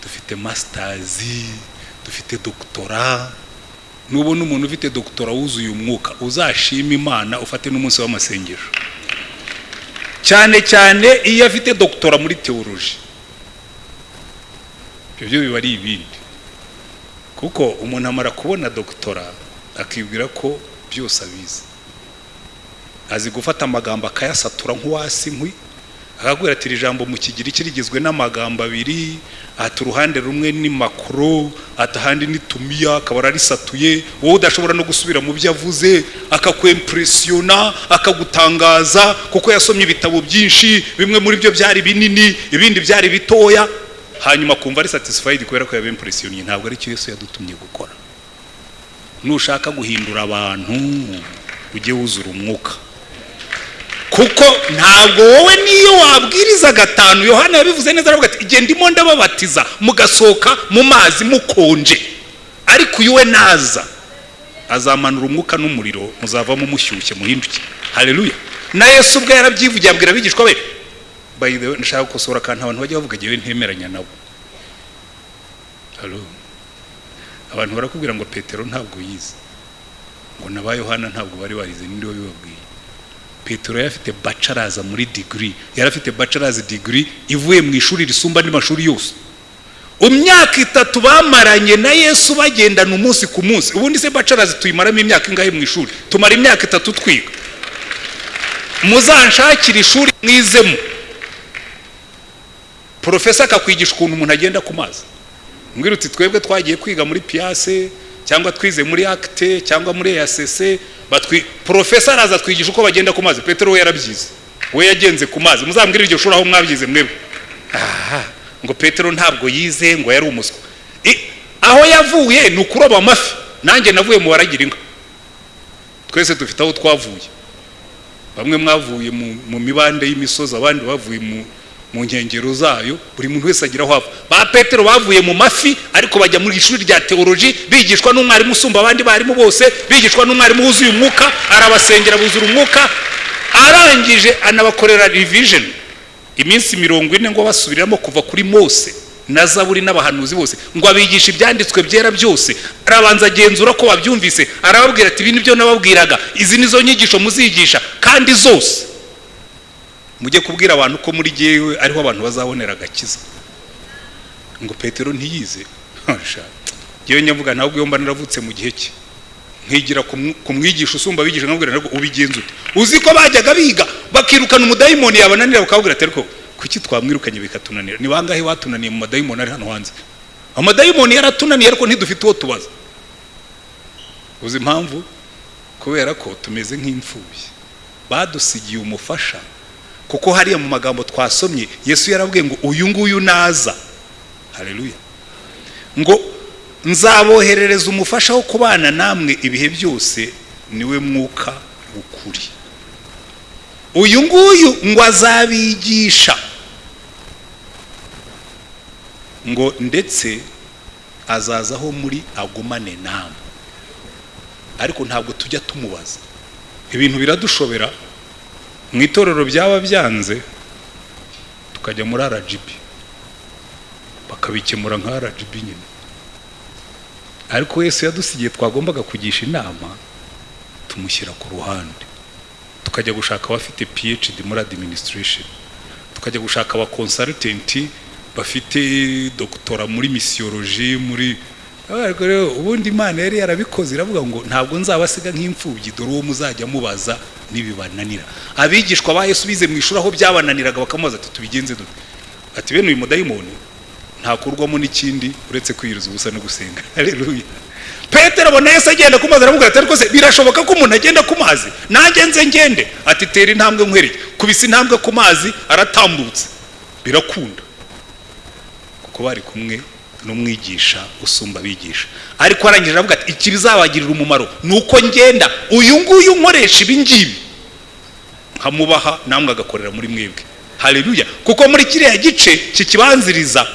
dufite masitazi dufite dogitora nubona umuntu ufite dogitora wuzuye umwuka uzashima imana ufate n'umunsi w'amasengesho. Cyane cyane iyo afite dogitora muri teoloji ibyo biba ari ibindi. Kuko umuntu amara kubona dogitora akibwira ko byose abizi. Azi gufata amagambo akayasatura nk'uwasi inkwi akakubwira ati jambo mu kigiriki rigizwe n'amagambo abiri ati uruhande rumwe ni makoro ati ahandi ni tumiya akaba ararisatuye wowe udashobora no gusubira mu byo avuze akakwempuresiyona akagutangaza kuko yasomye ibitabo byinshi bimwe muri byo byari binini ibindi byari bitoya. Hanyuma kumva ari satisfayidi kubera ko yabempuresiyoniye ntabwo ari cyo Yesu yadutumye gukora. Nushaka guhindura abantu ujye wuzura umwuka. Kuko ntabwo wowe niyo wabwiriza gatanu yohana yabivuze neza aravuga ati igihe ndimo ndababatiza mugasohoka mu mazi mukonje. Ariko uyu we naza azamanura umwuka n'umuriro muzavamo mushyushye muhinduke. Hareruya na yesu ubwe yarabyivugiye abwira abigishwa be way nshaka gukosora akantu abantu bajya bavuga ngewe ntemeranya nabo abantu barakubwira ngo petero ntabwo yize. Ngo na ba yohana ntabwo bari barize ninde wabibabwiye? Petero yari afite bacaraza muri digiri yari afite bacarazi digiri ivuye mu ishuri risumba andi mashuri yose imyaka itatu bamaranye na yesu bagendana umunsi ku munsi. Ubundi se bacarazi tuyimaramo imyaka ingahe mu ishuri? Tumara imyaka itatu twiga. Muzanshakire ishuri mwizemo. Porofesa akakwigisha ukuntu umuntu agenda ku mazi. Twebwe twagiye kwiga muri piyase cyangwa twize muri akite cyangwa muri eyasese porofesa araza twigisha uko bagenda ku mazi. Petero we yarabyize. We yagenze ku mazi. Muzambwire iryo shuri aho mwabyize mwebwe. Ngo petero ntabwo yize ngo yari umuswa. Aho yavuye ni ukuroba amafi. Nanjye navuye mu baragira inka twese dufite aho twavuye. Bamwe mwavuye mu mibande y'imisozi abandi bavuye mu, mu nkengero zayo buri muntu wese agira aho ava. Ba petero bavuye mu mafi ariko bajya mu ishuri rya teoloji bigishwa n'umwarimu usumba abandi barimu bose bigishwa n'umwarimu wuzuye umwuka arabasengera buzura umwuka arangije anabakorera revision. Iminsi mirongo ine ngo basubiramo kuva kuri mose na zaburi n'abahanuzi bose ngo abigishe ibyanditswe byera byose. Arabanza agenzura ko babyumvise arababwira ati ibi ni byo nababwiraga. Izi nizo nyigisho muzigisha kandi zose. Mujye kubwira abantu ko muri jyewe ariho abantu bazabonera agakiza. Ngo petero ntiyize. Ngewe nyavuga ntabwo iyo mba naravutse mu gihe cye. Nkigira ku mw- ku mwigisha usumba abigisha nkabwira ngo ubigenza ute? Uzi ko bajyaga biga bakirukana umudayimoni yabananira bakabwira ati ariko kuki twamwirukanye bikatunanira? Ni bangahe batunaniye mu madayimoni ari hano hanze? Amadayimoni yaratunaniye ariko ntidufite uwo tubaza. Uzi impamvu? Kubera ko tumeze nk'imfubyi badusigiye umufasha kuko hariya mu magambo twasomye yesu yarabwiye ngo uyu nguyu naza. Haleluya. Ngo nzaboherereza umufasha wo kubana namwe ibihe byose ni we mwuka w'ukuri. Uyu nguyu ngo azabigisha. Ngo ndetse azaza aho muri agumane namwe. Ariko ntabwo tujya tumubaza. Ibintu biradushobera. Mu itorero byaba byanze tukajya muri rgb bakabikemura nka rgb nyine. Ariko Yesu yadusigiye twagombaga kugisha inama tumushyira ku ruhande. Tukajya gushaka abafite phd muri administration. Tukajya gushaka aba consultant bafite doctora muri misiyoloji muri ariko rero ubundi imana yari yarabikoze iravuga ngo ntabwo nzabasiga nk'imfubyi dore uwo muzajya mubaza nibibananira. Abigishwa ba Yesu bize mu ishuri aho byabananiraga bakamubaza ati tubigenze dute? Ati bene uyu mudayimoni ntakurwamo n'ikindi uretse kwiyiriza ubusa no gusenga. [laughs] Haleluya. Petero abona yesu agenda ku mazi aramubwira ati ariko se birashoboka ko umuntu agenda ku mazi? Nanjye nze ngende. Ati tera intambwe nkwereke. Kubisa intambwe ku mazi aratambutse. Birakunda. Kuko bari kumwe n'umwigisha usumba abigisha. Ariko arangije aravuga ati iki bizabagirira umumaro ni uko ngenda uyu nguyu nkoresha ibi ngibi nkamubaha namwe agakorera muri mwebwe. Haleluya. Kuko muri kiriya gice kikibanziriza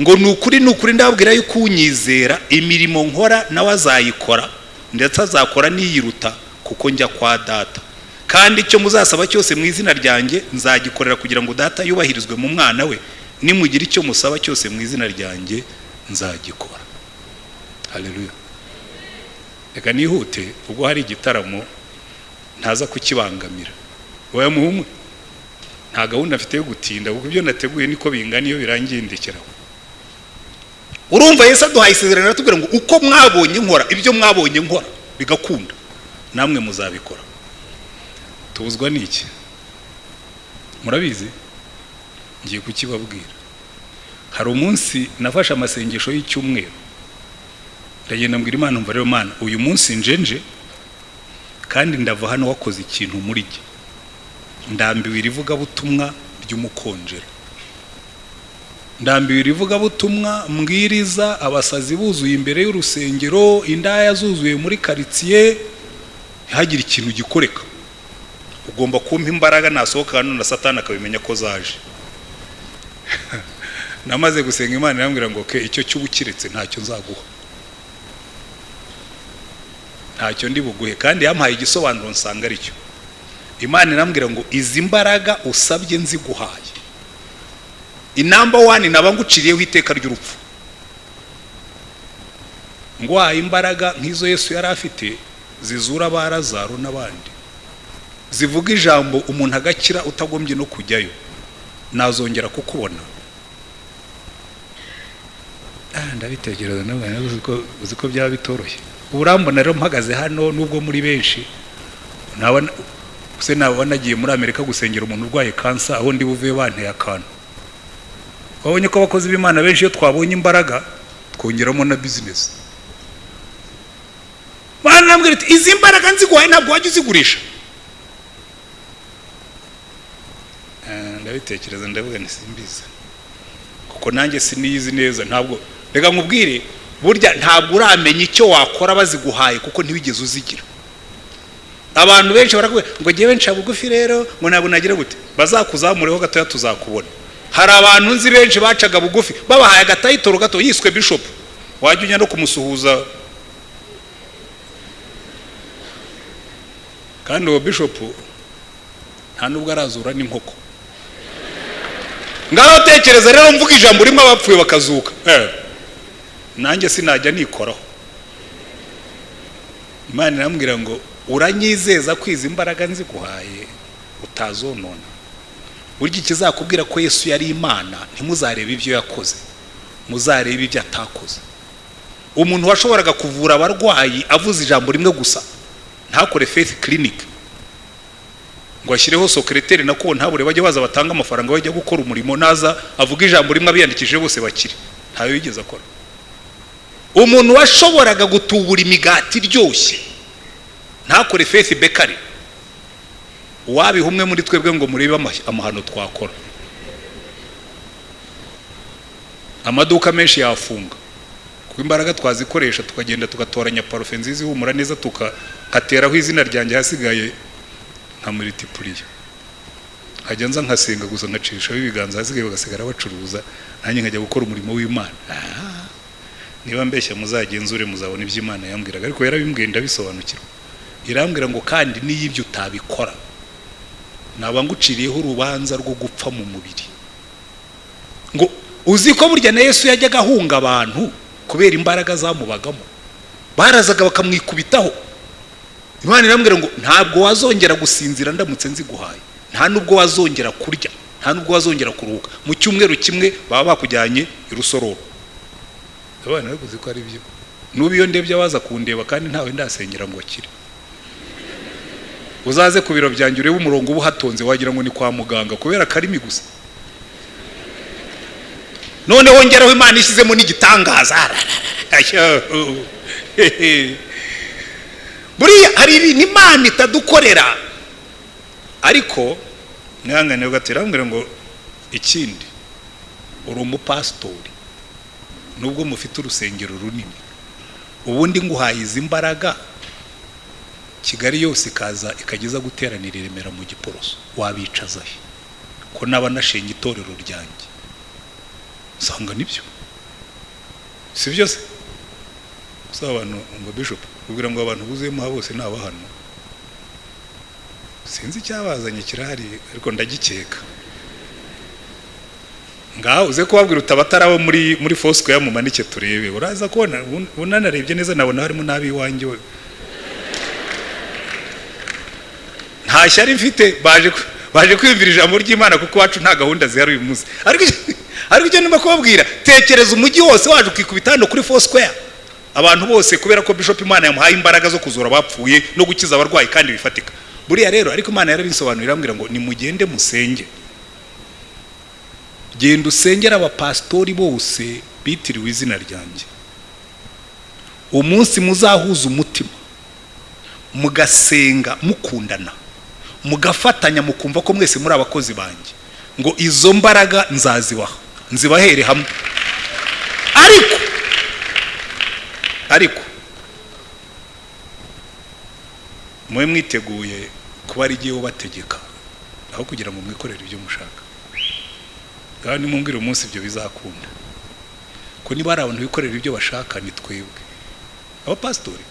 ngo ni ukuri ni ukuri ndababwira yuko unyizera imirimo nkora nawe azayikora ndetse azakora n'iyiruta kuko njya kwa data. Kandi icyo muzasaba cyose mu izina ryanjye nzagikorera kugira ngo data yubahirizwe mu mwana we. Nimugira icyo musaba cyose mu izina ryanjye nzagikora. Haleluya. Reka nihute ubwo hari igitaramo ntaza kukibangamira. Wowe muhumwe nta gahunda afite yo gutinda kuko ibyo nateguye niko bingana iyo birangiye ndekeraho urumva Yesu aduhaye isezerano aratubwira ngo uko mwabonye nkora ibyo mwabonye nkora bigakunda. Namwe muzabikora. Tubuzwa n'iki? Murabizi? Ngiye kukibabwira hari umunsi nafashe amasengesho y'icyumweru. Ndagenda mbwira imana mva rero mana uyu munsi njenje kandi ndava hano wakoze ikintu muri jye. Ndambiwe irivugabutumwa ry'umukonjero ndambiwe irivugabutumwa mbwiriza abasazi buzuye imbere y'urusengero indaya zuzuye muri karitsiye ntihagire ikintu gikoreka. Ugomba kumpa imbaraga nasohoka hano na satani akabimenya ko zaje. [laughs] namaze gusenga imana irambwira ngo ke icyo cy'uba ukiretse ntacyo nzaguha. Ntacyo ndi buguhe kandi yampaye igisobanuro nsanga ari cyo imana irambwira ngo izi mbaraga usabye nziguhaye. Inamba wani naba nguciriyeho iteka ry'urupfu. Ngwaye imbaraga nk'izo yesu yari afite zizura abarazaro n'abandi zivuga ijambo umuntu agakira utagombye no kujyayo. Nazongera kukubona. Ndabitekereza nawe uzi ko byaba bitoroshye. Urambona rero mpagaze hano nubwo muri benshi se naba nagiye muri amerika gusengera umuntu urwaye kansa aho ndi buve banteye akantu. Wabonye ko abakozi b'imana benshi iyo twabonye imbaraga twongeramo na bizinesi barambwira ati izi mbaraga nziguhaye ntabwo wajya uzigurisha. Ndabitekereza ndavuga simbizi. Kuko nanjye siniyizi neza ntabwo reka nkubwire burya ntabwo uramenya icyo wakora baziguhaye kuko ntiwigeze uzigira. Abantu benshi baravuga ngo ngewe nca bugufi rero ngo ntabwo nagira gute? Bazakuzamureho gatoya tuzakubona. Hari abantu nzi benshi bacaga bugufi babahaye agatayitoro gato yiswe bishop. Wajya ujya no kumusuhuza. Kandi uwo bishop nta nubwo arazura n'inkoko ngaho tekereza rero mvuga ijambo rimwe abapfuye bakazuka. Eh, nanjye sinajya nikoraho imana irambwira ngo uranyizeza ko izi mbaraga nziguhaye utazonona. Burya ikizakubwira ko yesu yari imana ntimuzarebe ibyo yakoze. Muzarebe ibyo atakoze. Umuntu washoboraga kuvura abarwayi avuze ijambo rimwe gusa. Ntakore faith clinic. Ngo ashyireho sokereteri na ko ntabure bajya baza batanga amafaranga bajya gukora umurimo. Naza avuga ijambo rimwe abiyandikishije bose bakire. Ntayo yigeze akora. Umuntu washoboraga gutubura imigati iryoshye. Ntakore faith bekari wabiha umwe muri twebwe ngo murebe ama- amahano twakora. Amaduka menshi yafunga. Kuko imbaraga twazikoresha tukagenda tugatoranya parufe nziza ihumura neza tukateraho izina ryanjye hasigaye nka multipuriya nkajya nza nkasenga gusa nkacishaho ibiganza hasigaye bagasigara bacuruza nanjye nkajya gukora umurimo w'imana. Ah, niba mbeshya muzagenzure muzabona ibyo imana yambwiraga ariko yarabimbwiye ndabisobanukirwa. Irambwira ngo kandi n'iyo ibyo utabikora naba nguciriyeho urubanza rwo gupfa mu mubiri. Ngo uzi ko burya na yesu yajyaga ahunga abantu kubera imbaraga zamubagamo? Barazaga bakamwikubitaho. Imana irambwira ngo ntabwo wazongera gusinzira ndamutse nziguhaye. Nta nubwo wazongera kurya nta nubwo wazongera kuruhuka. Mu cyumweru kimwe baba bakujyanye i rusororo. Abana baguze ko ari byo. N'ubu iyo ndebye abaza kundeba kandi ntawe ndasengera ngo akire uzaze ku biro byanjye urebe umurongo uba uhatonze wagira ngo ni kwa muganga kubera akarimi gusa. Noneho ngeraho imana ishyizemo n'igitangaza. [laughs] [laughs] buriya hari ibintu imana itadukorera. Ariko mwihangane ugatera bambwira ngo ikindi uri umupasitori nubwo mufite urusengero runini. Ubundi nguhaye izi mbaraga kigali yose ikaza ikageza guteranira i remera mu giporoso. Wabicaza he? Ko naba nashenye itorero ryanjye? Usanga ni byo. Si byo si abantu ngo bishop ubwira ngo abantu buzuyemo aha bose ni abahano. Sinzi icyabazanye kirahari ariko ndagikeka. Ngaho uze kubabwira utabatari abo muri muri fosiko ya mumanike turebe. Uraza kubona unanarebye neza nabona harimo n'ab'iwanjye we. Nta shyari mfite baje baje kwiyumvira ijambo ry'imana kuko iwacu nta gahunda zihari uyu munsi. Ariko ariko icyo ndimo kubabwira tekereza umujyi wose waje ukikubita hano kuri fosquare abantu bose kubera ko bishop imana yamuhaye imbaraga zo kuzura abapfuye no gukiza abarwayi kandi bifatika. Buriya rero ariko imana yarabisobanurira irambwira ngo nimugende musenge. Genda usengera abapasitori bose bitiriwe izina ryanjye. Umunsi muzahuza umutima mugasenga mukundana mugafatanya mukumva ko mwese muri abakozi banjye. Ngo izo mbaraga nzazibaha nzibahere hamwe. Ariko ariko mube mwiteguye kuba ari igihe ubategeka aho kugira ngo mwikorere ibyo mushaka. Ngaho nimumbwire umunsi ibyo bizakunda. Ko niba hari abantu bikorera ibyo bashaka ni twebwe. Abapasitori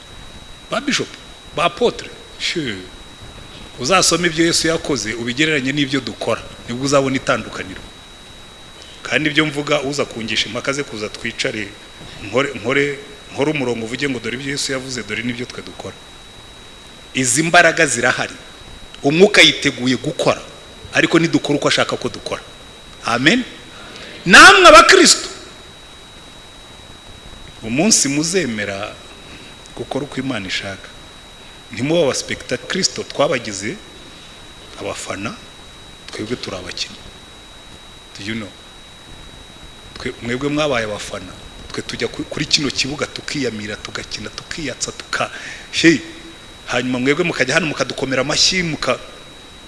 ba bishop ba apotre she uzasoma ibyo yesu yakoze ubigereranye n'ibyo dukora ni bwo uzabona itandukaniro. Kandi ibyo mvuga uza kungisha impaka ze kuza twicare nkore nkore umurongo uvuge ngo dore ibyo yesu yavuze dore n'ibyo twe dukora izi mbaraga zirahari. Umwuka yiteguye gukora ariko nidukora uko ashaka ko dukora. Amen. Namwe abakristo umunsi muzemera gukora uko imana ishaka. Ntimuba abaspekita kirisito twabagize abafana twebwe turi abakinnyi. Do you know? Twe- mwebwe mwabaye abafana. Twe tujya ku- kuri kino kibuga tukiyamira tugakina tukiyatsa tuka hanyuma mwebwe mukajya hano mukadukomera amashyi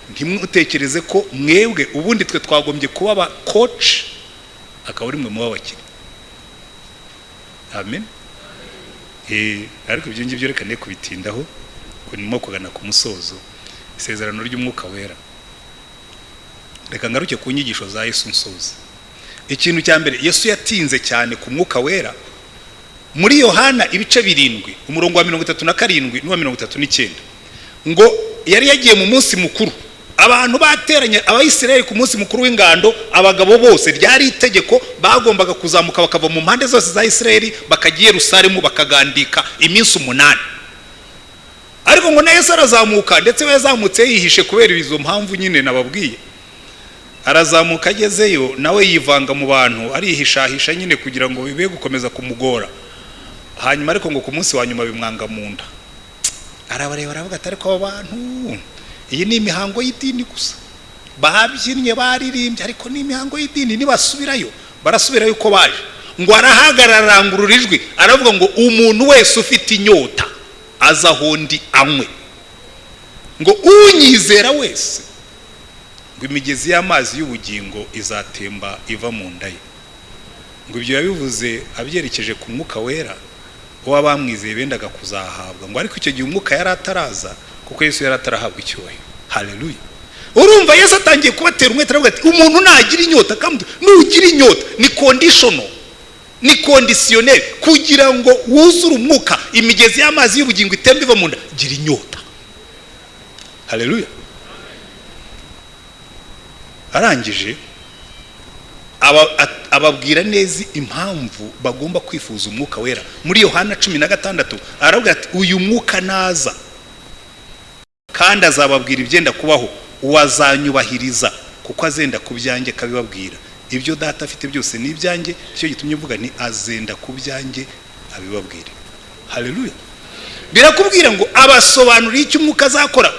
ntimutekereze ko mwebwe ubundi twe twagombye kuba aba koci akaba ari mwe muba abakinnyi amen. Eh, ariko ibyo ngibyo reka ne kubitindaho nimo kugana ku musozo isezerano ry'umwuka wera. Reka ngaruke ku nyigisho za yesu nsoza ikintu cya mbere yesu yatinze cyane ku mwuka wera. Muri yohana ibice birindwi umurongo wa mirongo itatu na karindwi n'uwa mirongo itatu n'icyenda. Ngo yari yagiye mu munsi mukuru. Abantu bateranye abayisiraheli ku munsi mukuru w'ingando abagabo bose ryari itegeko bagombaga kuzamuka bakava mu mpande zose za isiraheli bakajya i yerusalemu bakagandika iminsi umunani. Ariko ngo na yesu arazamuka ndetse we yazamutse yihishe kubera izo mpamvu nyine nababwiye. Arazamuka agezeyo nawe yivanga mu bantu arihishahisha nyine kugira ngo bibe gukomeza kumugora. Hanyuma ariko ngo ku munsi wa nyuma bimwanga mu nda. Arabareba aravuga ati ariko abo bantu iyi ni imihango y'idini gusa. Babyinnye baririmbye ariko ni imihango y'idini nibasubirayo. Barasubirayo uko baje. Ngo arahagarara arangurura ijwi aravuga ngo umuntu wese ufite inyota aza aho ndi anywe. Ngo unyizera wese ngo imigezi y'amazi y'ubugingo izatemba iva mu nda ye. Ngo ibyo yabivuze abyerekeje ku mwuka wera uwo bamwizeye bendaga kuzahabwa. Ngo ariko icyo gihe umwuka yari ataraza kuko yesu yari atarahabwa icyubahiro haleluya. Urumva yesu atangiye kubatera umwete aravuga ati umuntu nagira inyota kandi nugira inyota ni kondishono ni kondisiyoneri kugira ngo wuzure umwuka imigezi y'amazi y'ubugingo itemba iva mu nda gira inyota. Haleluya. Arangije ababwira neza impamvu bagomba kwifuza umwuka wera. Muri yohana cumi na gatandatu aravuga ati uyu mwuka naza. Kandi azababwira ibyenda kubaho. Uwazanyubahiriza kuko azenda ku byanjye akabibabwira. Ibyo data afite byose ni ibyanjye icyo gitumye uvuga ni azenda ku byanjye abibabwire. Haleluya birakubwira ngo abasobanurire icyo umwuka azakora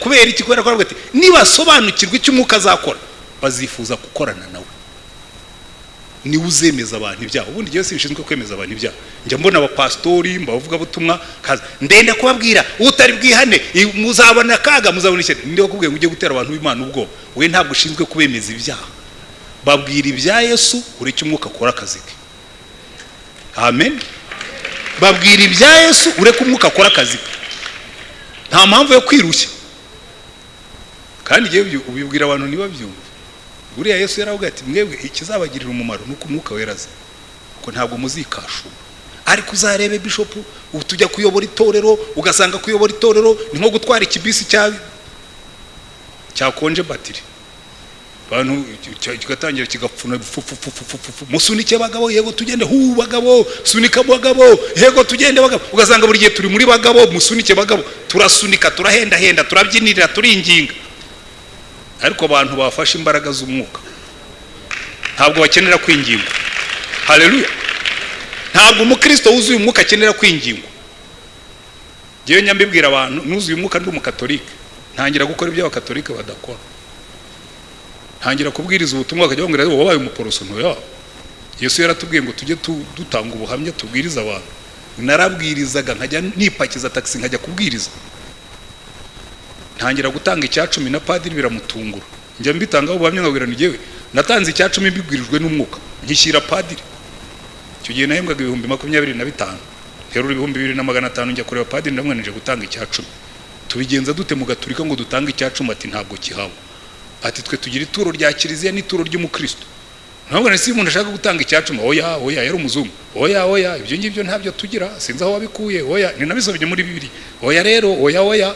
kubera iki? Kubera ko aravuga ati nibasobanukirwa icyo umwuka azakora. Bazifuza gukorana nawe. Niwe uzemeza abantu ibyaha. Ubundi igihe bishinzwe kwemeza abantu ibyaha. Njya mbona abapasitori mbavugabutumwa kaza ndenda kubabwira utari bwihane. Muzabona akaga muzabona ishyari. Ndi kubwira ngo ujye gutera abantu b'imana ubwoba? We ntabwo ushinzwe kubemeza ibyaha. Babwira ibya yesu ureke umwuka akora akazi ke. Amen. Babwira ibya yesu ureke umwuka akora akazi ke. Nta mpamvu yo kwirushya. Kandi igihe ubibwira abantu ntibabyumve. Buriya yesu yaravuga ati mwebwe ikizabagirira umumaro ni uko umwuka wera aza kuko ntabwo muzikashura. Ariko uzarebe bishopu tujya kuyobora itorero ugasanga kuyobora itorero ni nko gutwara ikibisi cya cyakonje batiri abantu cy- kigatangira kigapfuna fu- fu- fu- fu- fu- fu- fu. musunike bagabo yego tugende. Hu bagabo sunika bagabo yego tugende bagabo. Ugasanga buri gihe turi muri bagabo musunike bagabo. Turasunika turahendahenda turabyinirira turinginga ariko abantu bafashe imbaraga z'umwuka. Ntabwo bakenera kwingingwa haleluya. Ntabwo umukristo wuzuye umwuka akenera kwingingwa ngewe nyambibwira abantu nuzuye umwuka ndi umukatolike. Ntangira gukora ibyo abakatolike badakora. Ntangira kubwiriza ubutumwa bakajya bambwira ngo wabaye umuporoso. Ntoya yesu yaratubwiye ngo tujye tu- dutanga ubuhamya tubwiriza abantu. Narabwirizaga nkajya nipakiza taxi nkajya kubwiriza. Ntangira gutanga icya cumi na padiri biramutungura. Njya mbitangaho ubuhamya nkabwira ni jyewe natanze icya cumi mbibwirijwe n'umwuka. Nkishyira padiri. Icyo gihe nahembwaga ibihumbi makumyabiri na bitanu. Terura ibihumbi bibiri na magana atanu njya kureba padiri ndamwanije gutanga icya cumi tubigenza dute mu gaturika ngo dutange icya cumi ati ntabwo kihaba ati twe tugira ituro rya kiliziya n'ituro ry'umukristo. Ntabwo nasi umuntu ashaka gutanga icya cumi oya oya yari umuzungu. Oya oya ibyo ngibyo ntabyo tugira. Sinzi aho wabikuye. Oya ni nabisomye muri bibiri oya rero oya oya.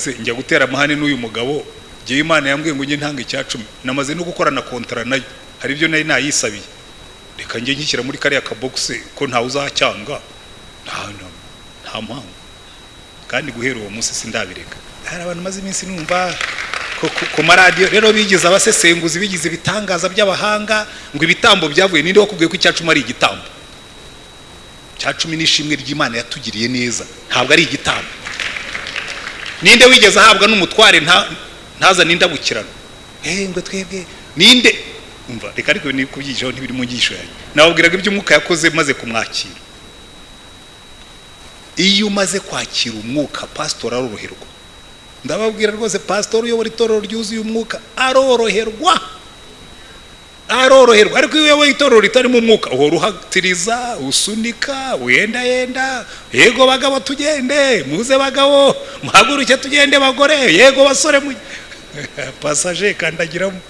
Se njya gutera amahane n'uyu mugabo. Ngewe imana yambwiye ngo njye ntanga icya cumi namaze no gukorana kontara na yo. Hari ibyo nari nayisabiye. Reka njye nkishyira muri kariya kabogisi ko ntawe uzacyanga nta mpamvu. Kandi guhera uwo munsi sindabireka. Hari abantu maze iminsi numva ku- maradiyo. Rero bigize abasesenguzi bigize ibitangaza by'abahanga ngo ibitambo byavuye ninde wakubwiye ko icya cumi ari igitambo? Icya cumi ni ishimwe ry'imana yatugiriye neza. Ntabwo ari igitambo. Ninde wigeze ahabwa n'umutware nta- ntazane indabukirano eh ngo twebwe ninde? Umva reka ariko ni kubyigishaho ntibiri mu nyigisho yanjye. Nababwiraga ibyo umwuka yakoze maze kumwakira. Iyo umaze kwakira umwuka pasitori aroroherwa. Ndababwira rwose pasitori uyobora itorero ryuzuye umwuka aroroherwa. Aroroherwa. Ariko iyo uyoboye itorero ritarimo umwuka uhora uhatiriza usunika wendayenda yego bagabo tugende muze bagabo muhaguruke tugende bagore. Yego basore mu [laughs] pasaje kandagiramo.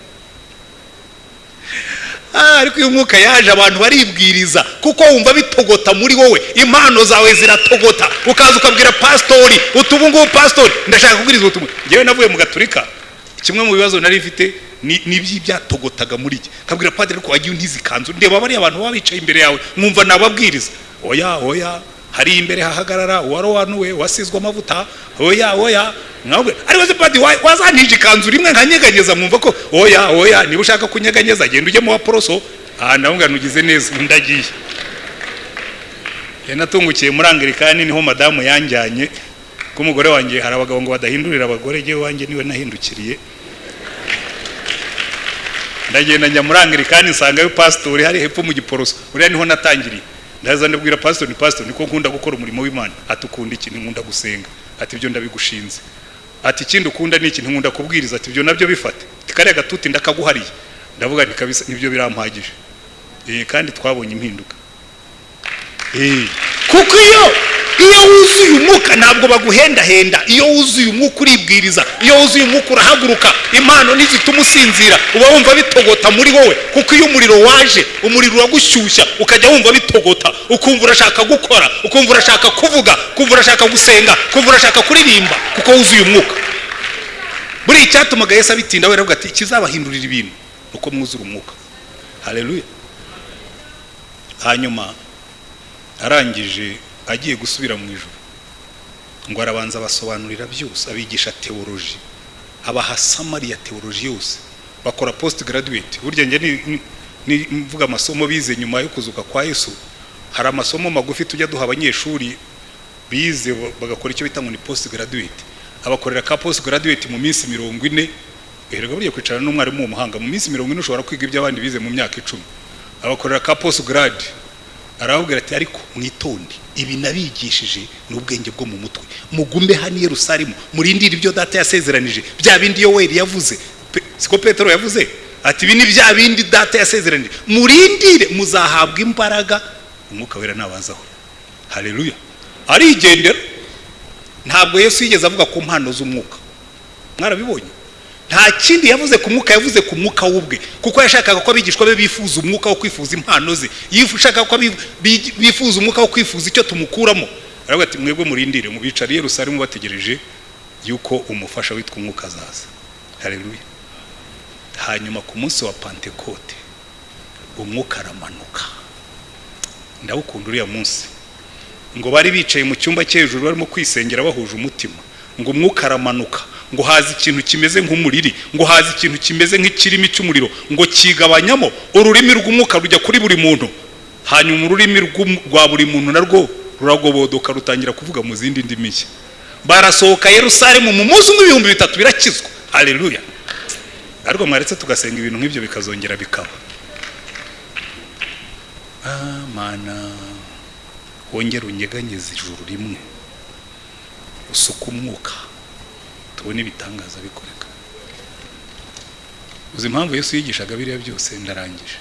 Ah, ariko uyu mwuka yaje abantu baribwiriza kuko wumva bitogota muri wowe. Impano zawe ziratogota. Ukaza ukabwira pasitori uti ubu ngubu pasitori ndashaka kubwiriza ubutumwa. Ngewe navuye mu gaturika. Kimwe mu bibazo nari mfite ni iby'ibyatogotaga muri jye. Kabwira padiri ko wagiye untiza ikanzu ndeba bariya abantu baba bicaye imbere yawe mwumva nababwiriza. Oya oya hari imbere hahagarara uwarowanuwe wasizwe amavuta oya oya mwabwe ariko se padi wa- wazantije ikanzu rimwe nkanyeganyeza mwumva ko oya oya niba ushaka kunyeganyeza genda ujye mu waporoso aha ndavuga nugize neza ndagiye. Natungukiye muri angirikani ni ho madamu yanjyanye. Ko umugore wanjye hari abagabo ngo badahindurira abagore jyewe wanjye ni we nahindukiriye. Ndagenda njya muri angirikani nsangayo pasitori hari hepfo mu giporoso. Uriya ni ho natangiriye. Ndaza ndabwira pasitori ni pasitori niko nkunda gukora umurimo w'imana. Ati ukunda iki? Nkunda gusenga. Ati ibyo ndabigushinze. Ati ikindi ukunda ni iki? Nkunda kubwiriza. Ati ibyo na byo bifate. Kariya gatuti ndakaguhariye. Ndavuga nti kabisa ni byo birampagije. Eh, kandi twabonye impinduka. Eh, kuko iyo iyo wuzuye umwuka ntabwo baguhendahenda. Iyo wuzuye umwuka uribwiriza iyo wuzuye umwuka urahaguruka impano ntizituma usinzira. Uba wumva bitogota muri wowe kuko iyo umuriro waje umuriro uragushyushya ukajya wumva bitogota. Ukumva urashaka gukora ukumva urashaka kuvuga ukumva urashaka gusenga ukumva urashaka kuririmba kuko wuzuye umwuka. Buriya icyatumaga yesu abitinda we ati ikizabahindurira ibintu uko mwuzura umwuka. Haleluya hanyuma arangije agiye gusubira mu ijoro ngo arabanza abasobanurira byose abigisha teoloji abaha samari ya teoloji yose. Bakora post graduate burya njye mvuga amasomo bize nyuma yo kuzuka kwa yesu hari amasomo magufi tujya duha abanyeshuri bize ba- bagakora icyo bita ngo ni post graduate abakorera ka post graduate mu minsi mirongo ine erega buriya kwicarana n'umwarimu w'umuhanga mu minsi mirongo ine ushobora kwiga ibyo abandi bize mu myaka icumi. Abakorera ka post grade arababwira ati ariko mwitonde ibi nabigishije ni ubwenge bwo mu mutwe. Mugume hano i yerusalemu murindire ibyo data yasezeranije. Bya bindi yoweri yavuze. Siko petero yavuze? Ati ibi ni bya bindi data yasezeranije. Murindire muzahabwa imbaraga. Umwuka wera nabazaho haleluya. Arigendera. Ntabwo yesu yigeze avuga ku mpano z'umwuka. Mwarabibonye? Nta kindi yavuze ku mwuka yavuze ku mwuka w'ubwe. Kuko yashakaga ko abigishwa be bifuza umwuka wo kwifuza impano ze. Yashakaga ko bifuza umwuka wo kwifuza icyo tumukuramo. Aravuga ati mwebwe murindire mubicare i yerusalemu bategereje yuko umufasha witwa umwuka azaza. Haleluya. Hanyuma ku munsi wa pantekote umwuka aramanuka. Ndawukunda uriya munsi. Ngo bari bicaye mu cyumba cyo hejuru barimo kwisengera bahuje umutima. Ngo umwuka aramanuka ngo haza ikintu kimeze nk'umuriri ngo haza ikintu kimeze nk'ikirimi cy'umuriro ngo kigabanyamo ururimi rw'umwuka rujya kuri buri muntu. Hanyuma ururimi rwa buri muntu narwo ruragobodoka rutangira kuvuga mu zindi ndimi nshya. Barasohoka yerusalemu mu munsi umwe ibihumbi bitatu birakizwa. Haleluya. Ariko mwaretse tugasenga ibintu nk'ibyo bikazongera bikaba. Ah mana wongere unyeganyeze ijuru rimwe. Usuke umwuka tubone ibitangaza bikoreka. Uzi impamvu yesu yigishaga biriya byose? Ndarangije.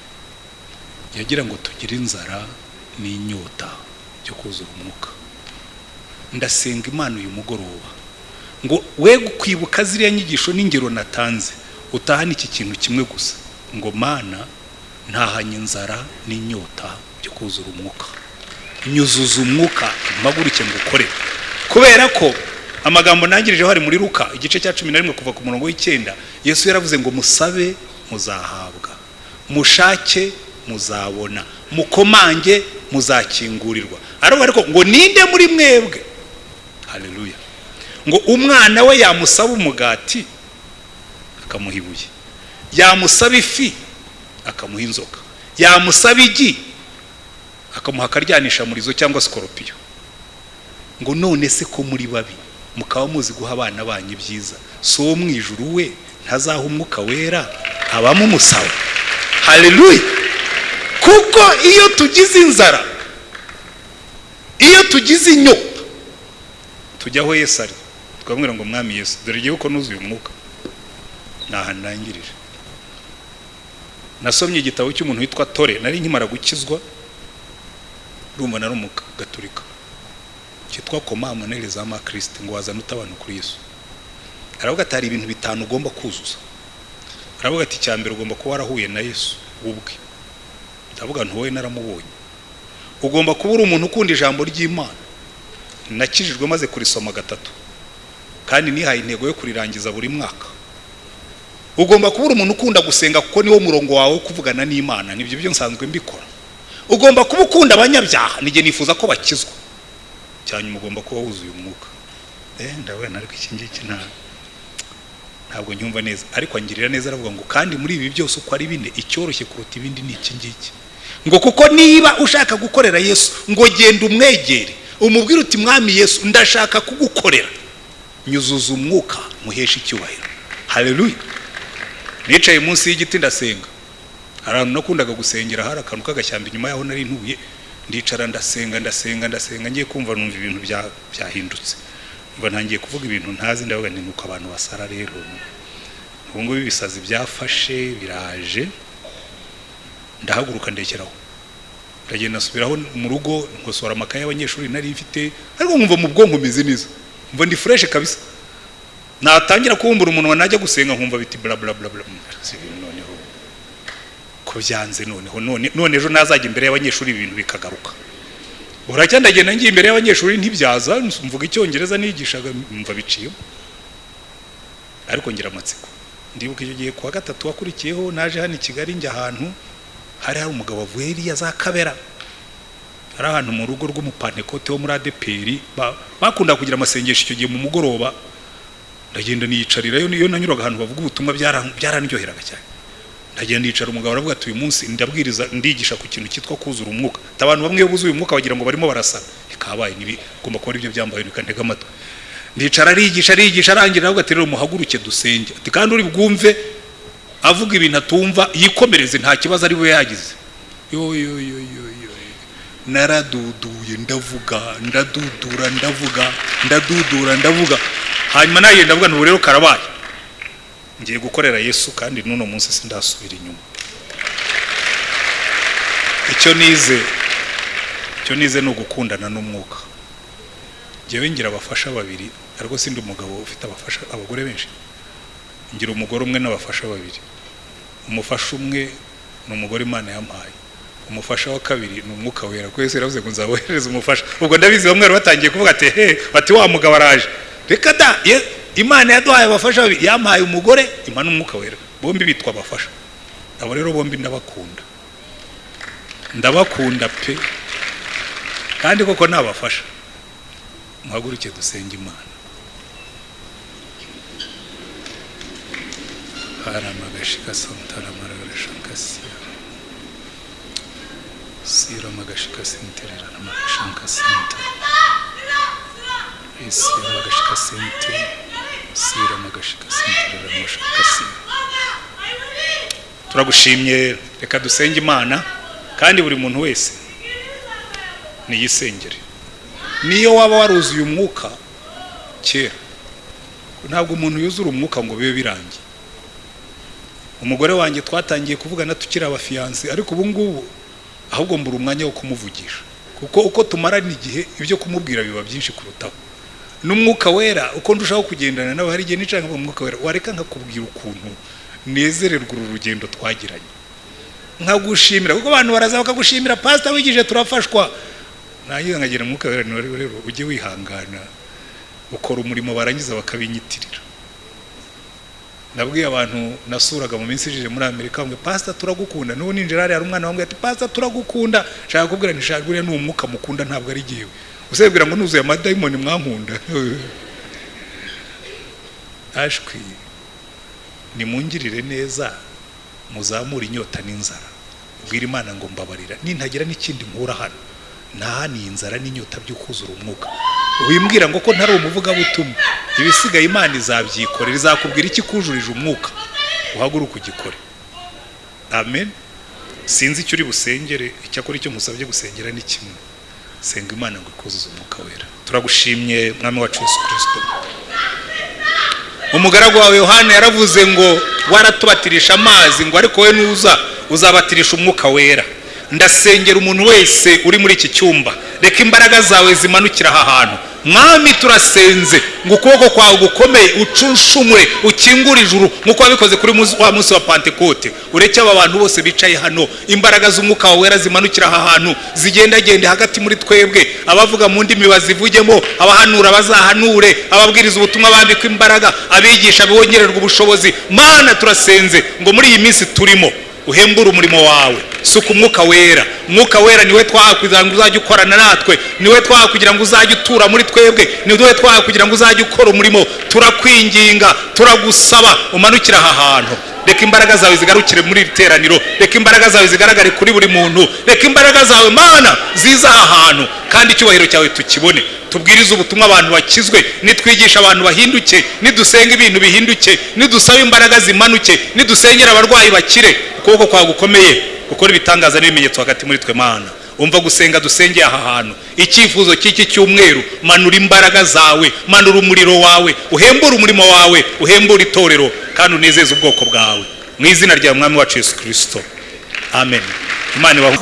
Yagira ngo tugire inzara n'inyota byo kuzura umwuka. Ndasenga imana uyu mugoroba. Ngo we kwibuka ziriya nyigisho n'ingero natanze utahane iki kintu kimwe gusa. Ngo mana ntahanye inzara n'inyota byo kuzura umwuka. Nyuzuza umwuka mpaguruke ngo ukore. Kubera ko amagambo nangirijeho hari muri ruka igice cya cumi na rimwe kuva ku murongo w'icyenda yesu yaravuze ngo musabe muzahabwa. Mushake muzabona. Mukomange muzakingurirwa. Aravuga ariko ngo ninde muri mwebwe? Haleluya. Ngo umwana we yamusaba umugati akamuha ibuye. Yamusaba ifi akamuha inzoka. Yamusaba igi akamuha akaryanisha murizo cyangwa sikoropiyo ngo none se ko muri babi? Mukaba muzi guha abana banyu ibyiza. Si uwo mu ijuru we ntazaha umwuka wera habamo umusaba. Haleluya! Kuko iyo tugize inzara iyo tugize inyota tujya aho yesu ari. Twamwira ngo mwami yesu dore igihe uko nuzuye umwuka. Ntaha ndangirije nasomye igitabo cy'umuntu witwa tore nari nkimara gukizwa urumva nari umugaturika cyitwa koma monere za makristo ngo wazane abantu kuri yesu. Aravuga ati hari ibintu bitanu ugomba kuzuza. Aravuga ati icya mbere ugomba kuba warahuye na yesu ubwe. Ndavuga nti wowe naramubonye. Ugomba kuba uri umuntu ukunda ijambo ry'imana. Nakijijwe maze kurisoma gatatu. Kandi nihaye intego yo kurirangiza buri mwaka. Ugomba kuba uri umuntu ukunda gusenga kuko niwo murongo wawe wo kuvugana n'imana. Nibyo byo nsanzwe mbikora. Ugomba kuba ukunda abanyabyaha. Nijye nifuza ko bakizwa. Cyanyuma ugomba kuba wuzuye umwuka. Eh ndabona ariko iki ngiki nta ntabwo nyumva neza. Ariko angirira neza aravuga ngo kandi muri ibi byose uko ari bine icyoroshye kuruta ibindi ni iki ngiki? Ngo kuko niba ushaka gukorera yesu ngo genda umwegere umubwire uti mwami yesu ndashaka kugukorera. Nyuzuza umwuka muheshe icyubahiro. Haleluya nicaye munsi y'igiti ndasenga. Hari ahantu nakundaga gusengera hari akantu k'agashyamba inyuma yaho nari ntuye. Ndicara ndasenga ndasenga ndasenga ngiye kumva numva ibintu bya- byahindutse. Ngo ntangiye kuvuga ibintu ntazi ndavuga nti nuko abantu basara rero. Ubu ngubu ibisazi byafashe biraje. Ndahaguruka ndekeraho ndagenda nsubiraho mu rugo nkosora amakaye y'abanyeshuri nari mfite ariko nkumva mu bwonko meze neza. Mva ndi fureshe kabisa. Natangira kubumbura umunwa najya gusenga nkumva biti bla bla bla bla Ko byanze noneho. None ejo nazajya imbere y'abanyeshuri ibintu bikagaruka. Buracya ndagenda ngiye imbere y'abanyeshuri ntibyaza mvuga icyongereza nigishaga mva biciyemo ariko ngira amatsiko. Ndibuka icyo gihe kuwa gatatu wakurikiyeho naje hano i kigali njya ahantu hari hari umugabo wavuye iriya za kabera. Hari ahantu mu rugo rw'umupantekote wo muri adeperi ba- bakunda kugira amasengesho icyo gihe mu mugoroba. Ndagenda niyicarirayo niyo nanyuraga ahantu bavuga ubutumwa byara- byarandyoheraga cyane. Ndagenda nicara umugabo aravuga ati uyu munsi ndabwiriza ndigisha ku kintu cyitwa kuzura umwuka. Abantu bamwe buzuye umwuka bagira ngo barimo barasara. Ikabaye nibi ugomba kuba ari byo byambaye nikantega amatwi. Ndicara arigisha arigisha arangira aravuga ati rero muhaguruke dusenge. Ati kandi uri bwumve avuga ibintu atumva yikomereze nta kibazo ari we yagize. Yo yo yo yo yo naraduduye ndavuga ndadudura ndavuga ndadudura ndavuga. Hanyuma naye ndavuga ubu rero karabaye. Ngiye gukorera yesu kandi n'uno munsi sindasubira inyuma. Icyo nize icyo nize ni ugukundana n'umwuka. Njyewe ngira abafasha babiri ariko sindi umugabo ufite abafasha abagore benshi. Ngira umugore umwe n'abafasha babiri. Umufasha umwe ni umugore imana yampaye. Umufasha wa kabiri ni umwuka wera. Yesu yaravuze ngo nzabohereza umufasha? Ubwo ndabizi bamwe bari batangiye kuvuga ati he bati wa mugabo araje. Reka da ye- imana yaduhaye abafasha babiri yampaye umugore imana umwuka wera. Bombi bitwa abafasha. Abo rero bombi ndabakunda. Ndabakunda pe. Kandi koko ni abafasha. Muhaguruke dusenge imana. Haramagashika santaramaragarashakasiya siramagashika senterera namagashaka sente siramagashika sente turagushimye reka dusenge imana kandi buri muntu wese niyisengere. Niyo waba waruzuye umwuka kera ntabwo umuntu yuzura umwuka ngo bibe birangiye. Umugore wanjye twatangiye kuvugana tukiri abafiyansi ariko ubu ngubu ahubwo mbura umwanya wo kumuvugisha. Kuko uko tumarana igihe ibyo kumubwira biba byinshi kurutaho. N'umwuka wera. Uko ndushaho kugendana nawe hari igihe nicanga mu mwuka wera. Wareka nkakubwira ukuntu nezererwa uru rugendo twagiranye. Nkagushimira. Kuko abantu baraza bakagushimira pasita wigije turafashwa. Nangiza nkagira umwuka wera ni rero ujye wihangana ukora umurimo barangiza bakabinyitirira nabwiye abantu nasuraga mu minsi ishize muri amerika ngo pasita turagukunda. N'ubu ninjira hariya hari umwana wambwiye ati pasita turagukunda. Nshaka kubwira ntishaka uriya ni umwuka mukunda ntabwo ari jyewe. Usabwira ngo nuzuye amadayimoni mwankunda. [laughs] Ashwi nimungirire neza muzamure inyota n'inzara. Bwira imana ngo mbabarira. Nintagira n'ikindi nkura hano. Nta ni inzara n'inyota byo kuzura umwuka. Wimbwira ngo ko ntari umuvugabutumwa. Ibisigaye imana izabyikorera izakubwira iki kujurije umwuka? Uhaguruke ugikore. Amen. Sinzi icyo uri busengere. Icyakora icyo musabye gusengera ni kimwe. Senga imana ngo ikuzuze umwuka wera. Turagushimye mwami wacu yesu kirisito umugaragu wawe yohani yaravuze ngo waratubatirisha amazi ngo ariko we nuza uzabatirisha umwuka wera. Ndasengera umuntu wese uri muri iki cyumba. Reka imbaraga zawe zimanukira aha hantu. Mwami turasenze. Ngo ukuboko kwawe gukomeye ucunshumure ukingure ijuru nk'uko wabikoze kuri wa munsi wa pantekote ureke aba bantu bose bicaye hano. Imbaraga z'umwuka wawe wera zimanukira aha hantu. Zigendagende hagati muri twebwe. Abavuga mu ndimi bazivugemo abahanura bazahanure. Ababwiriza ubutumwa bambikwa imbaraga. Abigisha bongererwa ubushobozi. Mana turasenze. Ngo muri iyi minsi turimo. Uhembure umurimo wawe. Suka umwuka wera. Umwuka wera ni we twaha kugira ngo uzajye ukorana natwe. Niwe twaha kugira ngo uzajye utura muri twebwe. Niwe twaha kugira ngo uzajye ukora umurimo. Turakwinginga turagusaba umanukire aha hantu. Reka imbaraga zawe zigarukire muri iri teraniro. Reka imbaraga zawe zigaragare kuri buri muntu. Reka imbaraga zawe mana ziza aha hantu. Kandi icyubahiro cyawe tukibone. Tubwirize ubutumwa abantu bakizwe. Nitwigisha abantu bahinduke. Nidusenga ibintu bihinduke. Nidusaba imbaraga zimanuke. Nidusengera abarwayi bakire. Ukuboko kwawe gukomeye. Gukora ibitangaza n'ibimenyetso hagati muri twe mana. Umva gusenga dusengeye aha hantu. Icyifuzo cy'iki cyumweru manura imbaraga zawe manura umuriro wawe uhembure umurimo wawe uhembure itorero kandi unezeze ubwoko bwawe. Mu izina rya mwami wacu yesu kirisito amen. Imana ibahe